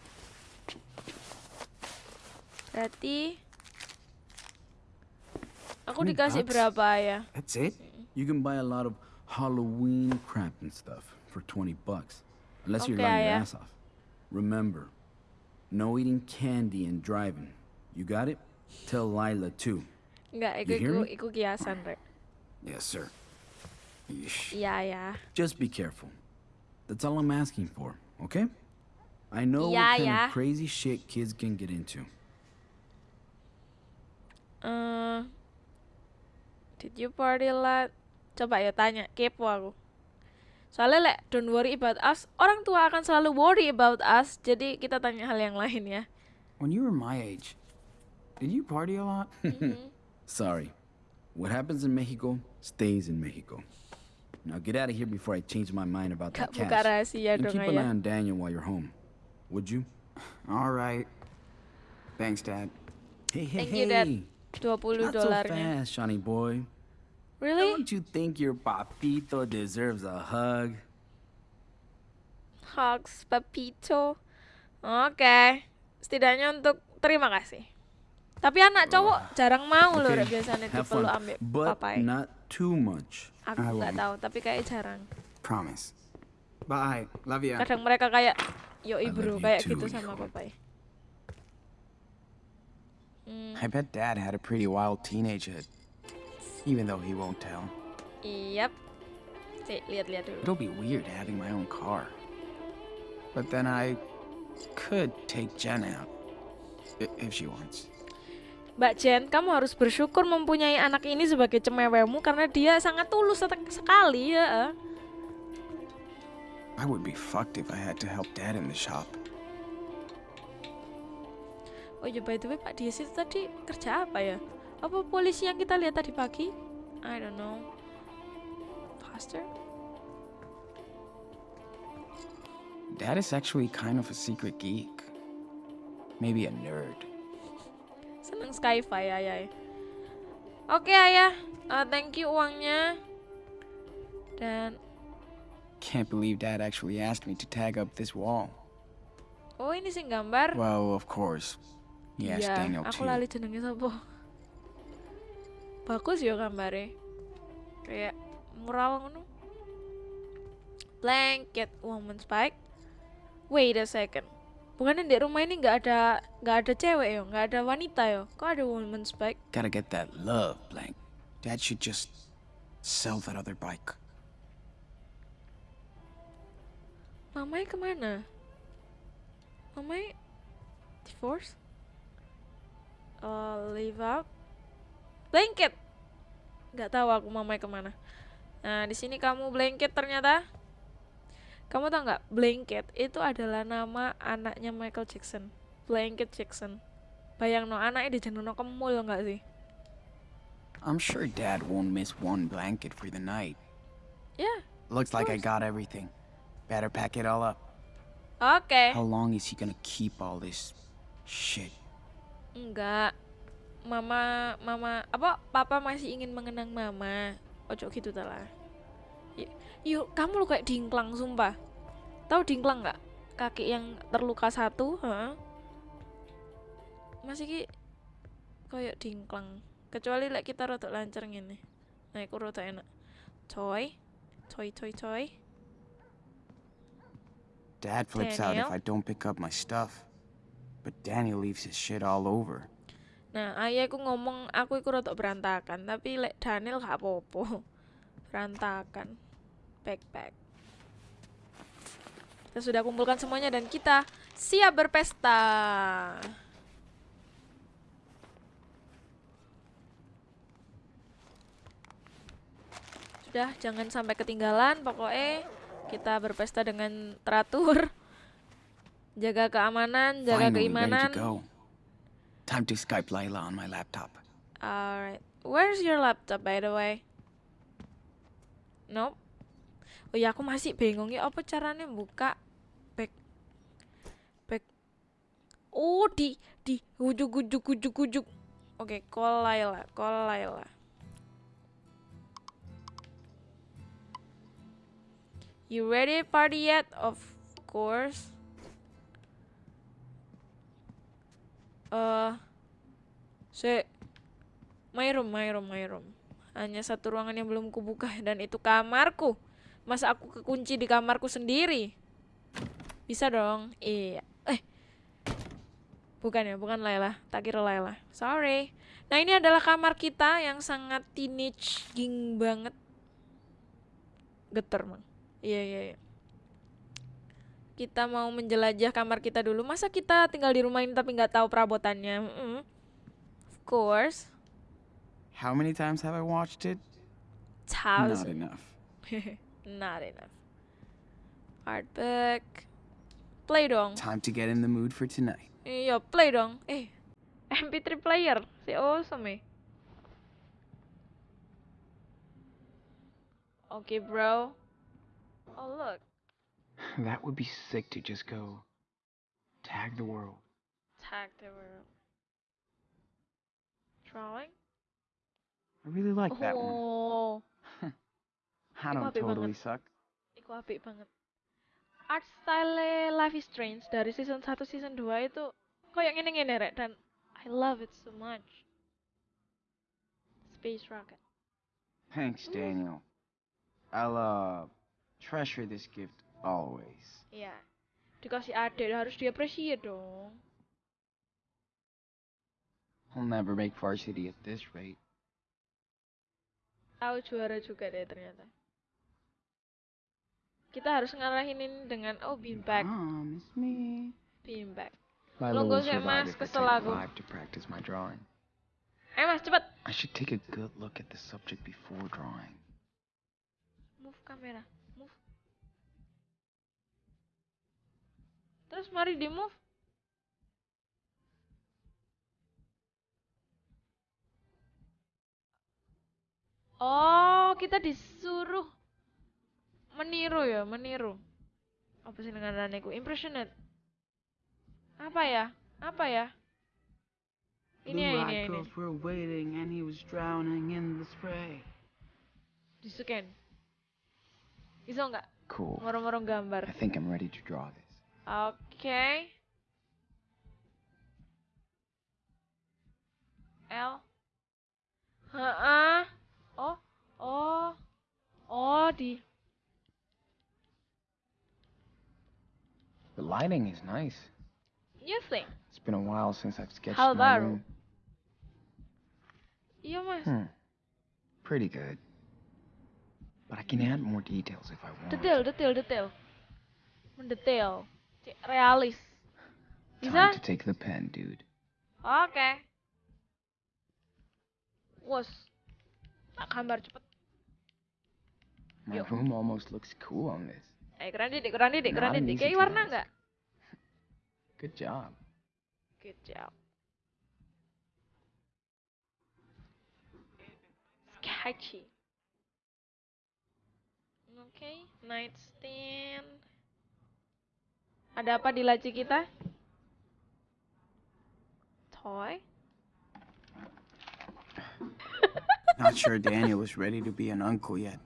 Berarti Aku 20 dikasih bucks? berapa ya? That's it? You can buy a lot of Halloween crap and stuff for 20 bucks. Unless you're Okay, lying your ass off. Remember, no eating candy and driving. You got it? Tell Lila too. Enggak, iku iku, iku kiasan, Rek. Yes, sir. Iya ya. Just be careful. That's all I'm asking for, okay? I know Yeah, what kind yeah. of crazy shit kids can get into. Eh, did you party lot? Coba ya tanya, kepo aku. Soalnya lek don't worry about us, orang tua akan selalu worry about us. Jadi kita tanya hal yang lain ya. When you were my age, did you party a lot? Sorry. What happens in Mexico stays in Mexico. Now get out of here before I change my mind about Gak that buka cash. rahasia And keep an eye on Daniel while you're home. Would you? All right. Thanks, Dad. Hey, hey, Thank you, Dad. hey. 20 Not so fast, Johnny boy. Really? Don't you think your papito deserves a hug? Hugs, papito. Okay. Setidaknya untuk terima kasih. Tapi anak cowok jarang mau loh Okay, Rek, biasanya dipeluk ambek papai. not too much. Aku nggak tahu, tapi kayak jarang. Promise. Bye. Love ya. Kadang mereka kayak yo bro kayak too, gitu sama papai. Hmm, I bet Dad had a pretty wild teenagehood. Even though he won't tell. Yap. Sih, lihat-lihat dulu. It'll be weird having my own car. But then I could take Jen out. If she wants. Mbak Jen, kamu harus bersyukur mempunyai anak ini sebagai cemewemu karena dia sangat tulus sek- sekali ya. I would be fucked if I had to help Dad in the shop. Oh ya by the way Pak Dias itu tadi kerja apa ya? Apa polisi yang kita lihat tadi pagi? I don't know. Faster? Dad is actually kind of a secret geek. Maybe a nerd. Seneng sci-fi ayah. Oke ayah, Uh, thank you uangnya. Dan Can't believe Dad actually asked me to tag up this wall. oh ini sih gambar. Well, of course. Asked Iya, Daniel aku too. lali jenenge sapa. Bagus ya gambarnya. Kayak mural ngono. Blanket woman spike. Wait a second. Bukannya di rumah ini nggak ada nggak ada cewek yo, nggak ada wanita yo. Kok ada woman spike? Gotta get that love, blank. Dad should just sell that other bike. Mamai ke mana? Mamai divorce? Uh, leave out? Blanket. Nggak tahu aku mamai ke mana. Nah di sini kamu blanket ternyata. Kamu tau nggak blanket itu adalah nama anaknya Michael Jackson. Blanket Jackson. Bayang no anaknya di no kemul nggak sih? I'm sure Dad won't miss one blanket for the night. Ya. Looks like I got everything. Better pack it all up. Oke. How long is he gonna keep all this shit? Enggak. Mama, mama, apa? Papa masih ingin mengenang mama. Ojo gitu ta lah. Y- Yuk, kamu lu kayak dingklang sumpah. Tahu dingklang nggak? Kaki yang terluka satu, heeh. Masih ki kayak dingklang. Kecuali lek kita rotok lancar ngene. Nah, iku rotok enak. Coy. Coy, coy, coy. Dad flips out if Daniel? I don't pick up my stuff. But Daniel leaves his shit all over. Nah, ayahku ngomong aku iku rotok berantakan, tapi lek Daniel gak apa-apa. Berantakan. Backpack. Kita sudah kumpulkan semuanya dan kita siap berpesta. Sudah, jangan sampai ketinggalan. Pokoknya kita berpesta dengan teratur. Jaga keamanan, jaga Finally keimanan. to. Time to Skype Lila on my laptop. Alright. Where's your laptop by the way? Nope. Oh ya aku masih bingung ya apa caranya buka back back Oh di di ujuk ujuk ujuk ujuk. Oke, call Laila, call. You ready party yet? Of course. Eh, si My room, my room, my room. Hanya satu ruangan yang belum kubuka dan itu kamarku. Masa aku kekunci di kamarku sendiri? Bisa dong. Iya. Eh. Bukan ya, bukan Laila. Tak kira Laila. Sorry. Nah, ini adalah kamar kita yang sangat teenage ging banget. Geter, Mang. Iya, iya, iya. Kita mau menjelajah kamar kita dulu. Masa kita tinggal di rumah ini tapi nggak tahu perabotannya? Mm -mm. Of course. How many times have I watched it? Not Thousand. enough. Not enough. Art book. Play dong. Time to get in the mood for tonight. Iya, play dong. Eh, MP3 player. Si awesome eh. Okay, bro. Oh, look. That would be sick to just go tag the world. Tag the world. Drawing? I really like that one. I don't apik totally banget. suck. iku apik banget. Art style Life is Strange dari season 1 season 2 itu kayak ngene-ngene rek dan I love it so much. Space rocket. Thanks, Daniel. I'll uh treasure this gift always. Iya. Dikasih adik harus diapresiasi dong. I'll never make varsity at this rate. Tahu juara juga deh ternyata. Kita harus ngarahin ini dengan oh beanbag, beanbag. Lo usah, survive Mas, kesel aku. Ayo mas cepet. I should take a good look at the subject before drawing. Move kamera, move. Terus mari di move. Oh, kita disuruh meniru ya, meniru. Apa sih dengan ku? Impressionate. Apa ya? Apa ya? Ini ya, ini ya, ini. were waiting and he was drowning in the spray. Di scan. Bisa nggak? Cool. Ngorong-ngorong gambar. I think I'm ready to draw this. Oke. L. Heeh. Oh, oh. Oh, di The lighting is nice. You think? It's been a while since I've sketched Hal my baru. room. Iya, Mas. Hmm. Pretty good. But I can add more details if I want. Detail, detail, detail. Mendetail. Realis. Time Bisa? to take the pen, dude. Okay. Tak gambar cepet. My Yo. room almost looks cool on this. Eh, keren didik, keren didik, an didik. Kayak warna task. nggak? Good job. Good job. Sketchy. Oke, nightstand. Ada apa di laci kita? Toy. Not sure Daniel was ready to be an uncle yet.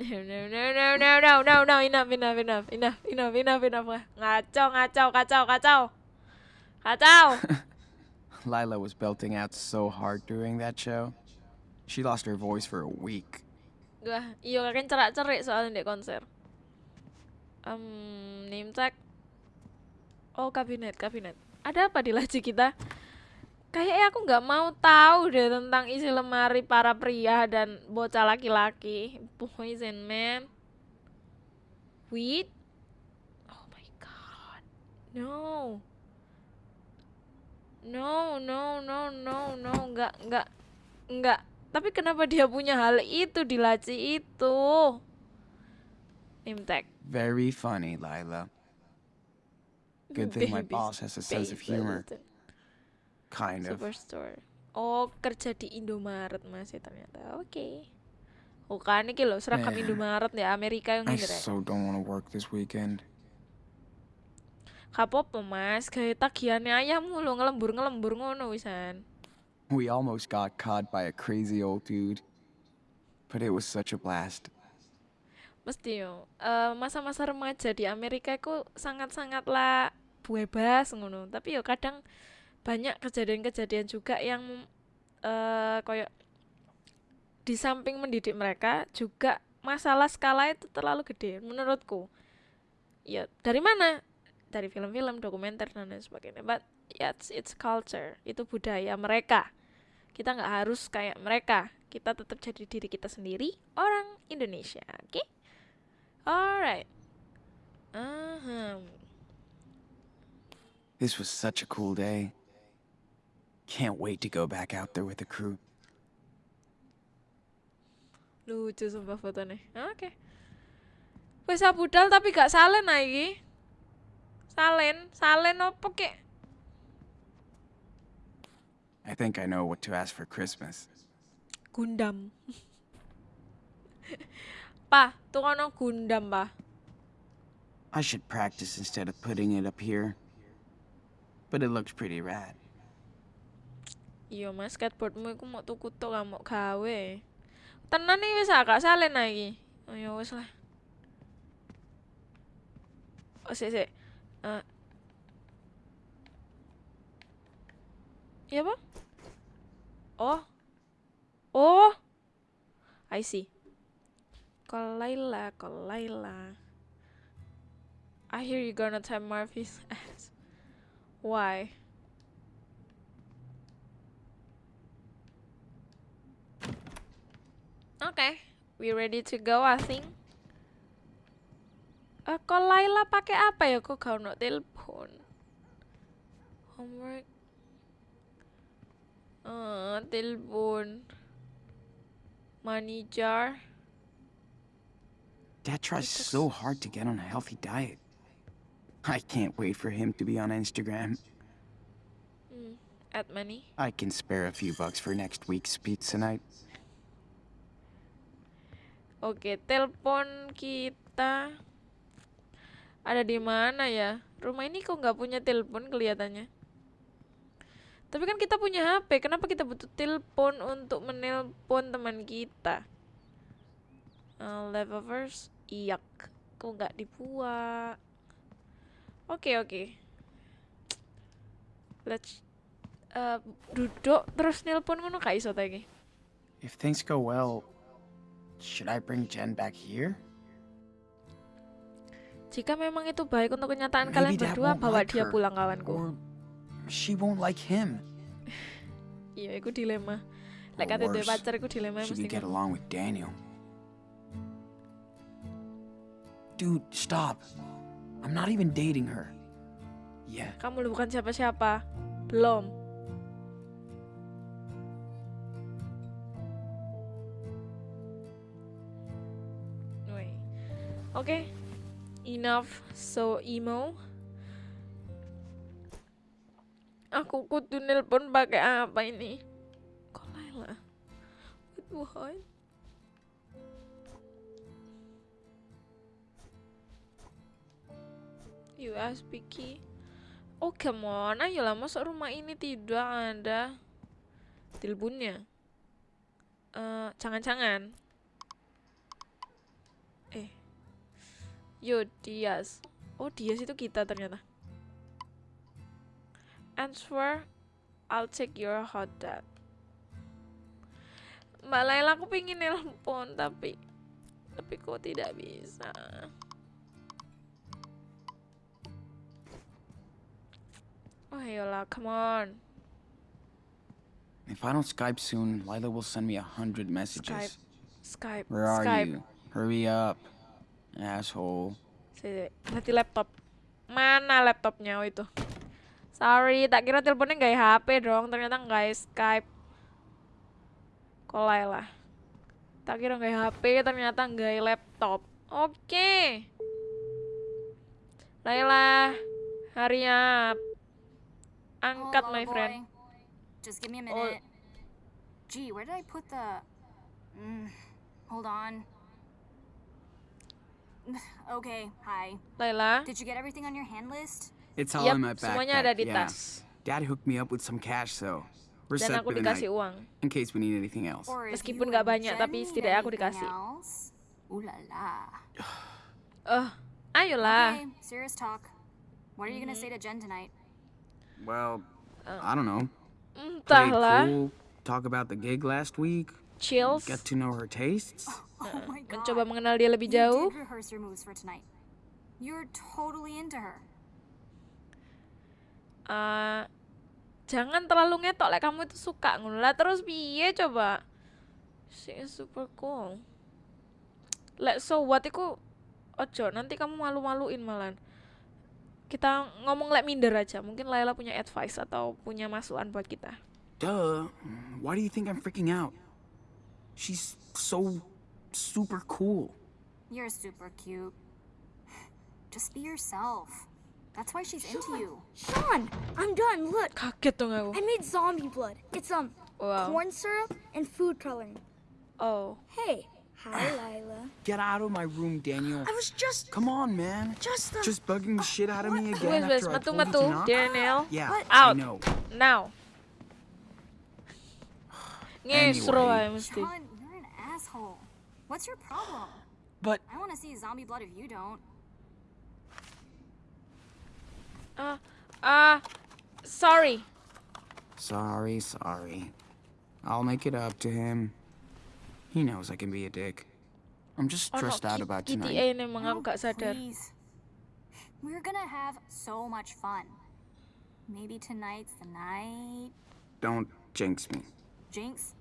No, no, no, no, no, no, no, no, enough, enough, enough, enough, enough, enough, enough. Ngacau, ngacau, kacau, kacau. Kacau. Lila was belting out so hard during that show. She lost her voice for a week. Wah, iya kakek cerak-cerik soalnya di konser. Um, name tag. Oh, kabinet, kabinet. Ada apa di laci kita? Kayaknya aku nggak mau tahu deh tentang isi lemari para pria dan bocah laki-laki. Poison man. Weed. Oh my god. No. No, no, no, no, no, nggak, nggak, nggak. Tapi kenapa dia punya hal itu di laci itu? Tag. Very funny, Lila. Good thing my boss has a sense of humor. Kind of. Superstore. Oh, kerja di Indomaret masih ternyata. Oke. Oh, kan iki lho seragam Yeah. Indomaret ya Amerika yang I ini rek. so don't want to work this weekend. Kapopo Mas, gawe tagihannya ayahmu lho ngelembur-ngelembur ngono wisan. We almost got caught by a crazy old dude. But it was such a blast. Mesti yo. eh, masa-masa remaja di Amerika itu sangat-sangatlah bebas ngono. Tapi yo kadang banyak kejadian-kejadian juga yang eh koyo di samping mendidik mereka juga masalah skala itu terlalu gede menurutku. Ya, dari mana? Dari film-film, dokumenter dan lain sebagainya. But yeah, it's, it's culture, itu budaya mereka. Kita nggak harus kayak mereka. Kita tetap jadi diri kita sendiri, orang Indonesia, oke? Alright. Ahem. This was such a cool day. Can't wait to go back out there with the crew. Lucu sumpah fotonya. Oke. Wis budal tapi gak salen ah iki. Salen, salen apa kek? I think I know what to ask for Christmas. Gundam. pa, tukono Gundam, pa. I should practice instead of putting it up here. But it looks pretty rad. Iya, Mas, skateboardmu iku mau tuku tok gak mau gawe. Tenan wis ah, gak salen iki. Oh ya wis lah. Oh, sik. Eh. Iya apa? Oh. Oh. I see. Kolaila, Kolaila. I hear you gonna tap Murphy's ass. Why? Okay, we ready to go, I think. Eh, kok Laila pakai apa ya? Kok ono telepon? Homework. Eh, telepon. Money jar. Dad tries so hard to get on a healthy diet. I can't wait for him to be on Instagram. Hmm, add money. I can spare a few bucks for next week's pizza night. Oke, telepon kita ada di mana ya? Rumah ini kok nggak punya telepon kelihatannya. Tapi kan kita punya HP, kenapa kita butuh telepon untuk menelpon teman kita? Uh, leftovers, iyak. Kok nggak dibuat? Oke oke. Let's uh, duduk terus nelpon ngono gak iso ta iki? If things go well, should I bring Jen back here? Jika memang itu baik untuk kenyataan Maybe kalian berdua, bawa like dia her, pulang kawanku. She won't like him. Iya, itu dilema. Lek kate duwe worse, pacar iku dilema She mesti. could get ngono. along with Daniel. Dude, stop. I'm not even dating her. Yeah. Kamu bukan siapa-siapa. Belum. Oke. Enough so emo. Aku kudu nelpon pakai apa ini? Kok Laila? What what? USB key. Oh come on, ayolah masuk rumah ini tidak ada teleponnya. Eh, jangan-jangan. Eh, yo Dias. Oh Dias itu kita ternyata. Answer, I'll take your hot dog. Mbak Laila aku pengen nelpon tapi tapi kok tidak bisa. Oh ayolah, come on. If I don't Skype soon, Lila will send me a hundred messages. Skype. Skype. Where are Skype. you? Hurry up, asshole. Si, nanti laptop. Mana laptopnya oh itu? Sorry, tak kira teleponnya nggak HP dong, ternyata nggak Skype. Kolai lah. Tak kira nggak HP, ternyata nggak laptop. Oke. Laila, hurry up. Angkat, Hello, my friend. boy. Just give me a Oh. minute. Gee, where did I put the. Mm, hold on. okay, hi. Laila. Did you get everything on your hand list? It's all Yap, in my backpack. semuanya ada di yeah. Dad hooked me up with some cash, so we're Dan set aku for the night. dikasih uang. In case we need anything else. Or if Meskipun you nggak and banyak, Jen tapi need setidaknya aku anything dikasih. else? Ooh la la. Eh, ayolah. Okay, serious talk. What are you gonna say to Jen tonight? Well, Oh. I don't know. Played Entahlah. cool, talk about the gig last week, chills, get to know her tastes. Oh my god. mencoba mengenal dia lebih jauh. You're totally into her. Eh, jangan terlalu ngetok lah kamu itu suka ngono lah terus piye coba she is super cool like so what iku ojo nanti kamu malu-maluin malan kita ngomong like minder aja mungkin Laila punya advice atau punya masukan buat kita Duh. Why do you think I'm freaking out? She's so super cool. You're super cute. Just be yourself. That's why she's into you. Sean, I'm done. Look, kaget dong I made zombie blood. It's um wow corn syrup and food coloring. oh Hey, hi Lila. Get out of my room, Daniel. I was just Come on, man. just uh, Just bugging the shit out of me again wes after I metu told you to? Daniel Yeah, What? I Out. know. now Anyway. Sean, you're an asshole. What's your problem? But I want to see zombie blood if you don't. ah ah sorry sorry, sorry. I'll make it up to him. He knows I can be a dick. I'm just oh no stressed out about KTA tonight. ini emang aku gak sadar Please. We're gonna have so much fun. Maybe tonight's the night. Don't jinx me. Jinx,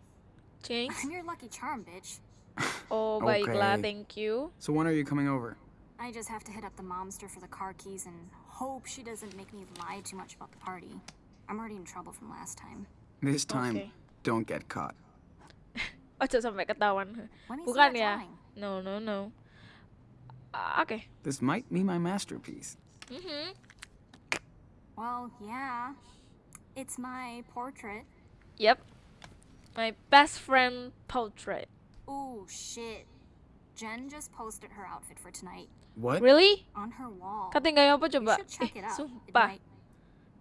Jinx I'm your lucky charm, bitch. oh baiklah Okay. thank you So when are you coming over? I just have to hit up the momster for the car keys and hope she doesn't make me lie too much about the party. I'm already in trouble from last time. This time, Okay. don't get caught. Ojo sampai ketahuan. Let me see Bukan ya? No, no, no. Ah, Oke. This might be my masterpiece. Mhm. Well, yeah. It's my portrait. Yep. My best friend portrait. Ooh, shit. Jen just posted her outfit for tonight What? Really? on her wall. Kata nggak apa You coba? should check it out. It sumpah. might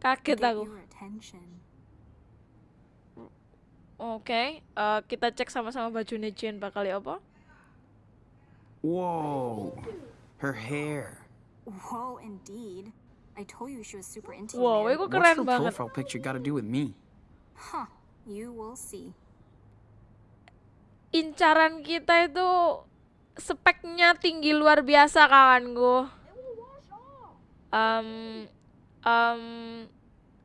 Kaget get aku. your attention. Oke, eh, kita cek sama-sama bajunya Jen bakal ya apa? Whoa. Her hair. Whoa, indeed. I told you she was super into Wow, you, man. itu What's keren her banget. profile picture got to do with me? Huh. You will see. Incaran kita itu speknya tinggi luar biasa kawanku. Um, um,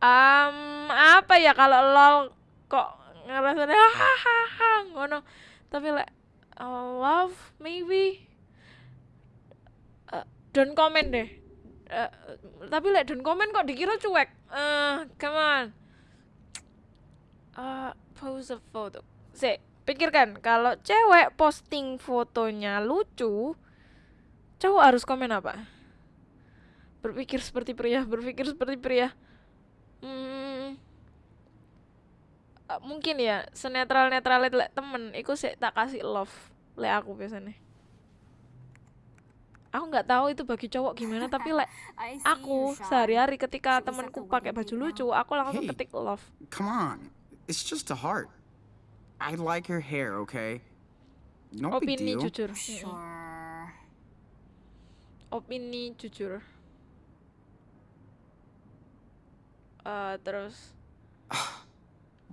um, apa ya kalau lol kok ngerasanya hahaha ngono. Tapi like uh, love maybe Uh, don't comment deh. Uh, tapi like don't comment kok dikira cuek. Uh, come on. Uh, pose a photo. Sih, pikirkan kalau cewek posting fotonya lucu, cowok harus komen apa? Berpikir seperti pria, berpikir seperti pria. Hmm, mungkin ya senetral netral itu lek temen, iku sih tak kasih love lek aku biasanya. Aku nggak tahu itu bagi cowok gimana, tapi lek aku sehari-hari ketika temenku the pakai baju lucu, aku langsung ketik love. Come on. It's just a heart. I like her hair, okay? No big Opini deal. jujur. Sure. opini jujur Eh, terus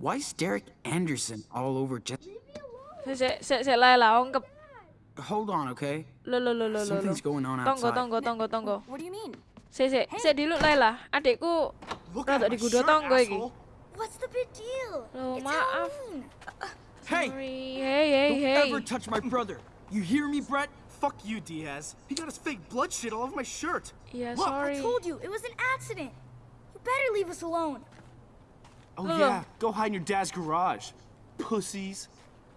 Why is Derek Anderson all over just... saya saya saya Laila ongkep Hold on, okay? lo lo lo lo lo Something's going on tunggu outside. tunggu tunggu tunggu What do you mean? saya saya saya dulu Laila adikku Look rada at my digudo shirt, tonggo iki asshole. What's the big deal? Loh, it's maaf. Halloween. Hey, hey hey don't hey ever touch my brother. You hear me, Brett? Fuck you, Diaz. He got his fake blood shit all over my shirt. iya Look, sorry I told you it was an accident. You better leave us alone. Oh Ugh. yeah, go hide in your dad's garage. Pussies.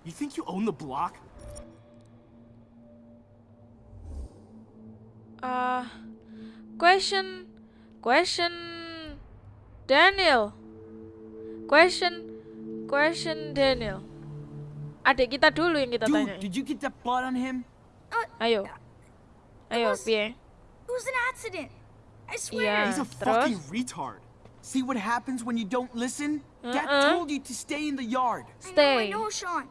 You think you own the block? Uh, question, question, Daniel. Question, question Daniel. Adik kita dulu yang kita tanya. Did you get that blood on him? Uh, ayo, ayo, was- piye? It was an accident. I swear. Iya. He's a terus? fucking retard. See what happens when you don't listen? Dad Uh-uh. told you to stay in the yard. Stay. I know, I know, Sean.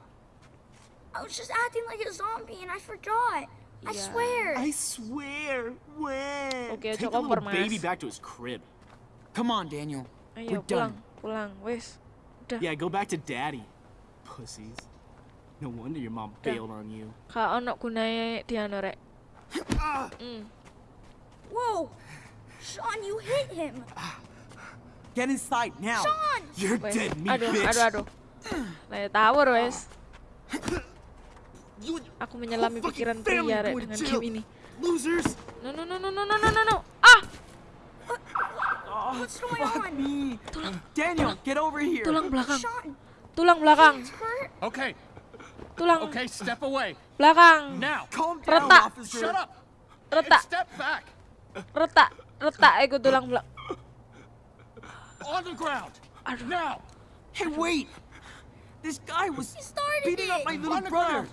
I was just acting like a zombie and I forgot. I swear. I swear. When? Oke, Take ojo the little baby back to his crib. Come on, Daniel. Ayo We're pulang, done. pulang, pulang. Wes, udah. Yeah, go back to daddy. Pussies. No wonder your mom bailed on you. Kau ono kunai diano rek. Ah! Mm. Whoa! Sean, you hit him. Get inside now. Sean! You're wes. dead, me aduh, bitch. Aduh, aduh, aduh. Ya tower, wes. Aku menyelami pikiran pria rek dengan game ini. Losers. No, no, no, no, no, no, no, no. Ah! Oh, What's going fuck on? me. Daniel, get over here. tulang belakang, Sean, tulang belakang. Okay, tulang okay, step away. belakang. Now. Calm down, Retak. officer. Shut up. And Retak, step back. retak, retak. Iku tulang belakang. On the ground. Aduh. Now. Hey, wait. This guy was He started beating up my little brother.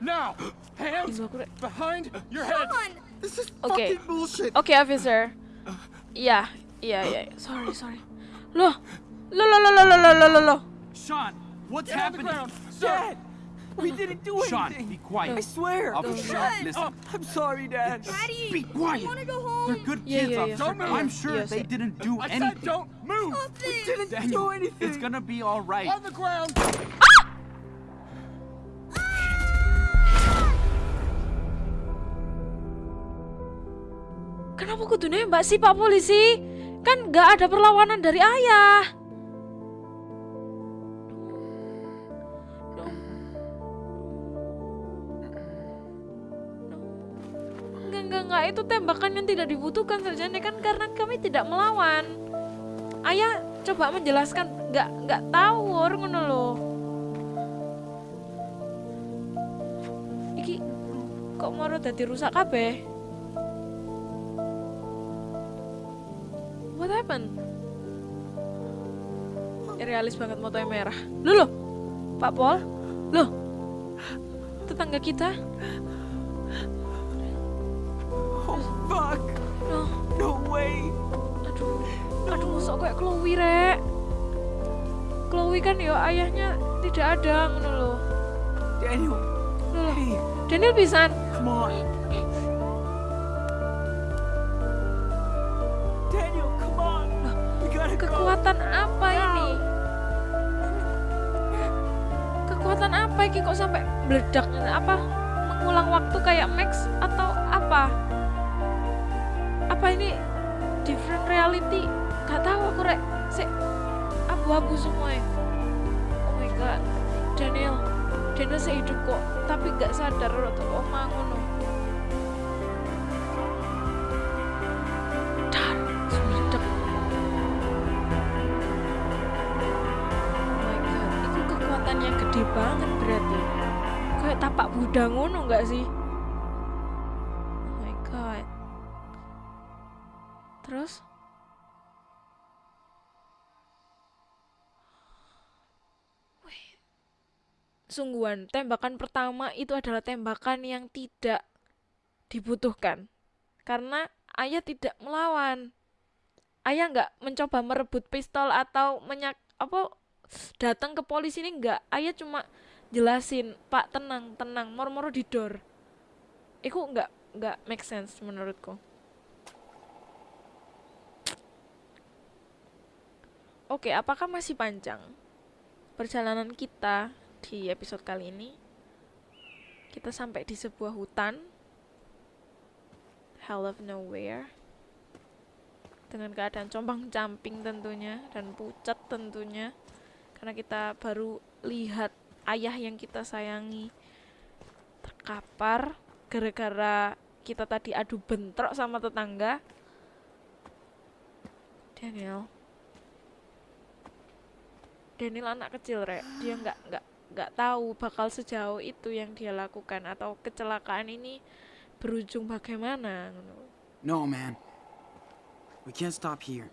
Now. Hands Ibu aku rek. behind your head. Sean! This is Okay. fucking bullshit. Oke, officer. Iya, Iya, iya. Sorry, sorry. Lo, lo lo lo lo lo lo lo. loh. Sean, what's Get happening? On the. Dad, we didn't do anything. Sean, be quiet. I swear. I'll be shot. Listen. Oh, I'm sorry, Dad. Daddy, be quiet. I want to go home. They're good yeah, kids, yeah, yeah. Don't move. I'm sure yes, they yeah. didn't do I anything. I said don't move. We didn't Daniel, do anything. It's gonna be all right. On the ground. Ah! Ah! Kenapa kudu mbak sih Pak Polisi? Kan nggak ada perlawanan dari ayah. Enggak, enggak. Itu tembakan yang tidak dibutuhkan sarjana kan karena kami tidak melawan. Ayah coba menjelaskan, nggak nggak tahu orang loh. Iki kok mau rusak kabeh? What happened? Realis banget motonya merah. Loh, loh. Pak Pol? Loh. Tetangga kita? Oh, fuck. Loh, No way. aduh. Aduh, masuk kayak Chloe, Rek. Chloe kan ya ayahnya tidak ada, ngono loh. Daniel, Loh, Daniel pisan. come on. Apa ini kok sampai meledak? Apa mengulang waktu kayak Max atau apa? Apa ini different reality? Gak tahu aku rek. Sik abu-abu semua ya. Oh my god. Daniel, Daniel sehidup kok, tapi gak sadar atau omah ngono. Dar, gede banget berarti. Kayak tapak Buddha ngono nggak sih? Oh my god. Terus? Wih. Sungguhan, tembakan pertama itu adalah tembakan yang tidak dibutuhkan. Karena ayah tidak melawan. Ayah nggak mencoba merebut pistol atau menyak apa datang ke polisi ini nggak. Ayah cuma jelasin pak tenang tenang moro-moro di door. Itu nggak nggak make sense menurutku. Oke apakah masih panjang perjalanan kita di episode kali ini? Kita sampai di sebuah hutan. Hell of nowhere. Dengan keadaan compang camping tentunya dan pucat tentunya karena kita baru lihat ayah yang kita sayangi terkapar gara-gara kita tadi adu bentrok sama tetangga Daniel Daniel anak kecil rek dia nggak nggak nggak tahu bakal sejauh itu yang dia lakukan atau kecelakaan ini berujung bagaimana No, man. We can't stop here.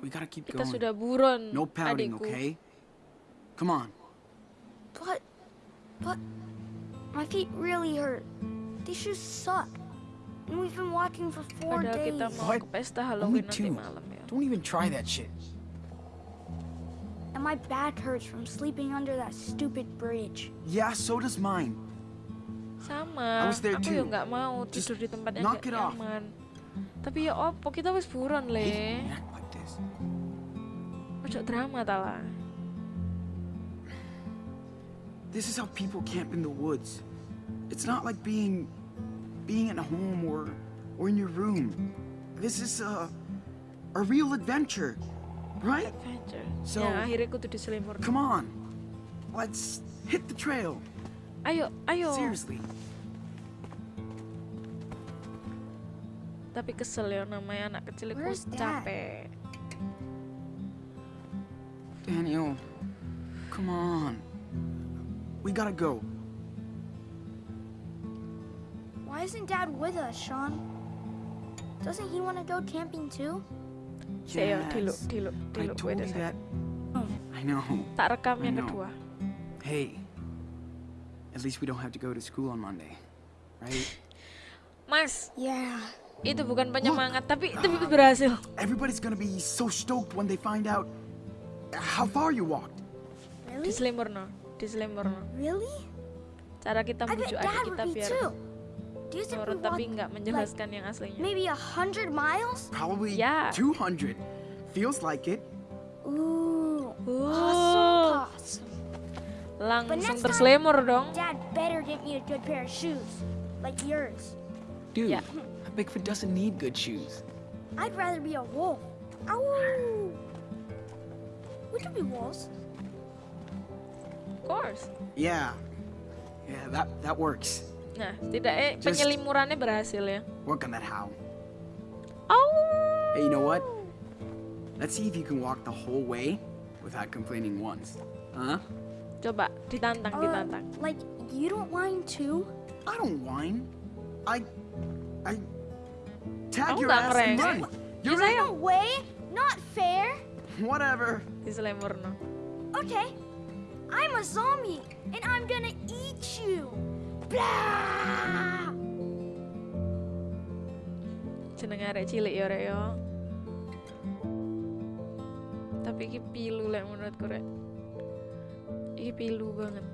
We gotta keep kita going. sudah buron No pouting, adikku okay? Come on. But, but, my feet really hurt. These shoes suck. And we've been walking for four padahal days. kita mau What? ke pesta Only Halloween two. malam ya Don't even try that shit. And my back hurts from sleeping under that stupid bridge. Yeah, so does mine. sama I was there aku too. nggak mau Just tidur di tempat yang knock nggak it off. nyaman tapi ya opo kita wis buron le Don't act like this. ojo drama tala ah. This is how people camp in the woods. It's not like being being at home or or in your room. This is a a real adventure, right? Adventure. So- ya, akhirnya kudu diselimur. Come on. Let's hit the trail. Ayo, ayo. Seriously. Tapi kesel ya namanya anak kecil itu Where's Dad? capek. Daniel, come on. We gotta go. Why isn't Dad with us, Sean? Doesn't he want to go camping too? Saya diluk, Yes. diluk, oh, I told you second. that. Oh. I know. Tak rekam I yang know. kedua. Hey, at least we don't have to go to school on Monday, right? Mas, Yeah. itu bukan penyemangat, tapi tapi ah. berhasil. Everybody's gonna be so stoked when they find out how far you walked. Really? Diselimur no, diselimur no. Really? Cara kita Dad adik kita biar nurut tapi nggak menjelaskan yang aslinya. maybe a hundred miles? Probably Yeah. 200. Feels like it. Ooh. Wow. Awesome, awesome. Langsung terselimur dong. Dad better get me a good pair of shoes, like yours. Dude, Yeah. a Bigfoot doesn't need good shoes. I'd rather be a wolf. Ow! We could be wolves. Of course. Yeah. Yeah, that, that works. Nah, setidaknya Just- penyelimurannya berhasil ya. Work on that how. Oh. Hey, you know what? Let's see if you can walk the whole way without complaining once. Huh? Coba ditantang, Uh, ditantang. like you don't whine too? I don't whine. I. I. Tag Kamu your ass and run. You're right. No way. Not fair. Whatever. Diselimur no. Okay. I'm a zombie, and I'm gonna eat you. Blah! Jenenge arek cilik ya rek ya. Tapi iki pilu lek menurutku rek. Iki pilu banget.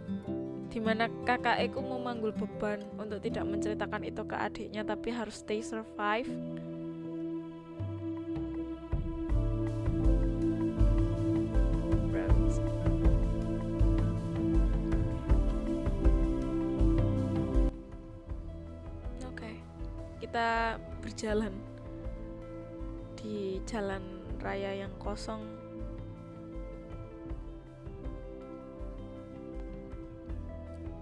Di mana kakak Eko mau manggul beban untuk tidak menceritakan itu ke adiknya tapi harus stay survive. Berjalan di jalan raya yang kosong.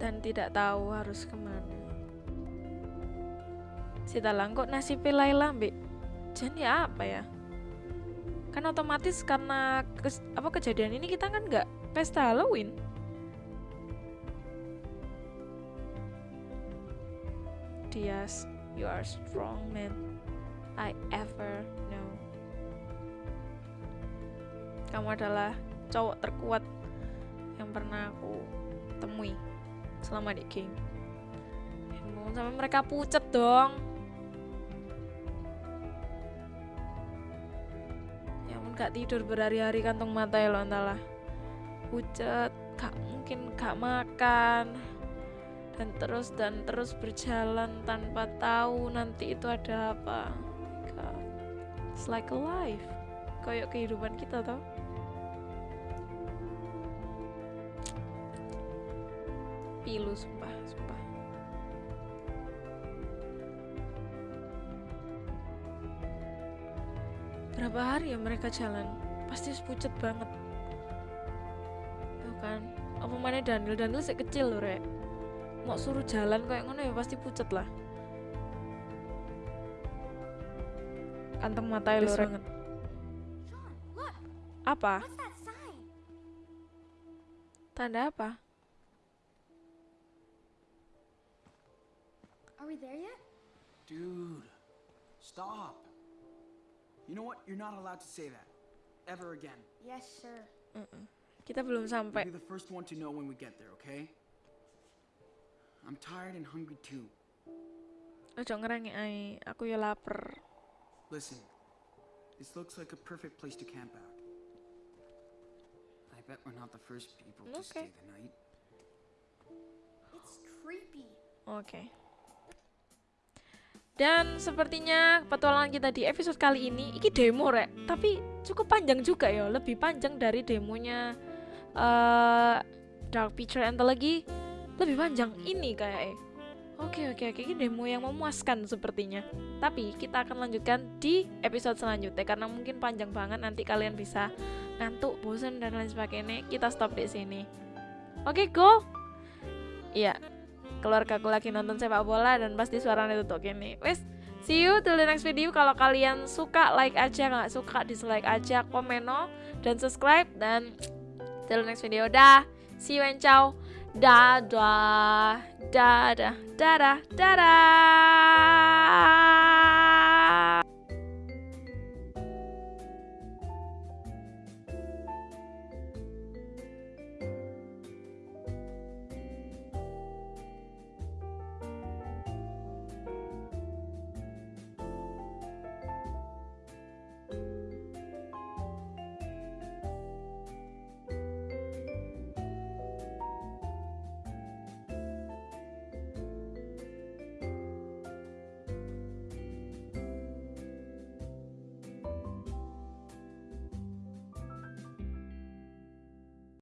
Dan tidak tahu harus ke mana. Si Talang kok nasibnya Laila Jen ya apa ya? Kan otomatis karena kes- apa kejadian ini kita kan nggak pesta Halloween. Dias, you are strong man I ever know. Kamu adalah cowok terkuat yang pernah aku temui selama di game. Ampun, sampai mereka pucet dong. Ya ampun gak tidur berhari-hari kantung mata ya lo entahlah. Pucet, gak mungkin gak makan dan terus dan terus berjalan tanpa tahu nanti itu ada apa. It's like a life. Kayak kehidupan kita tau. Pilu sumpah, sumpah. Berapa hari ya mereka jalan? Pasti pucet banget. Tuh kan. Apa mana Daniel? Daniel sih kecil loh, Rek mau suruh jalan kayak ngono ya pasti pucet lah kantong mata lu banget apa tanda apa Are we there yet? Dude, stop. You know what? You're not allowed to say that. Ever again. Yes, sir. kita belum sampai You'll be the first one to know when we get there, okay? I'm tired and hungry too. ojo ngerengi ai aku ya lapar Listen, this looks like a perfect place to camp out. I bet we're not the first people to Okay. stay the night. It's creepy. oke dan sepertinya petualangan kita di episode kali ini iki demo rek tapi cukup panjang juga ya lebih panjang dari demonya eh Dark Picture Anthology lebih panjang ini kayak Oke oke oke ini demo yang memuaskan sepertinya. Tapi kita akan lanjutkan di episode selanjutnya karena mungkin panjang banget nanti kalian bisa ngantuk, bosan dan lain sebagainya. Kita stop di sini. Oke go. Iya. Keluarga aku lagi nonton sepak bola dan pasti suaranya tutup gini. Wes, see you till the next video. Kalau kalian suka like aja, nggak suka dislike aja, komen no dan subscribe dan till the next video. Dah. See you and ciao. da da da da da da da.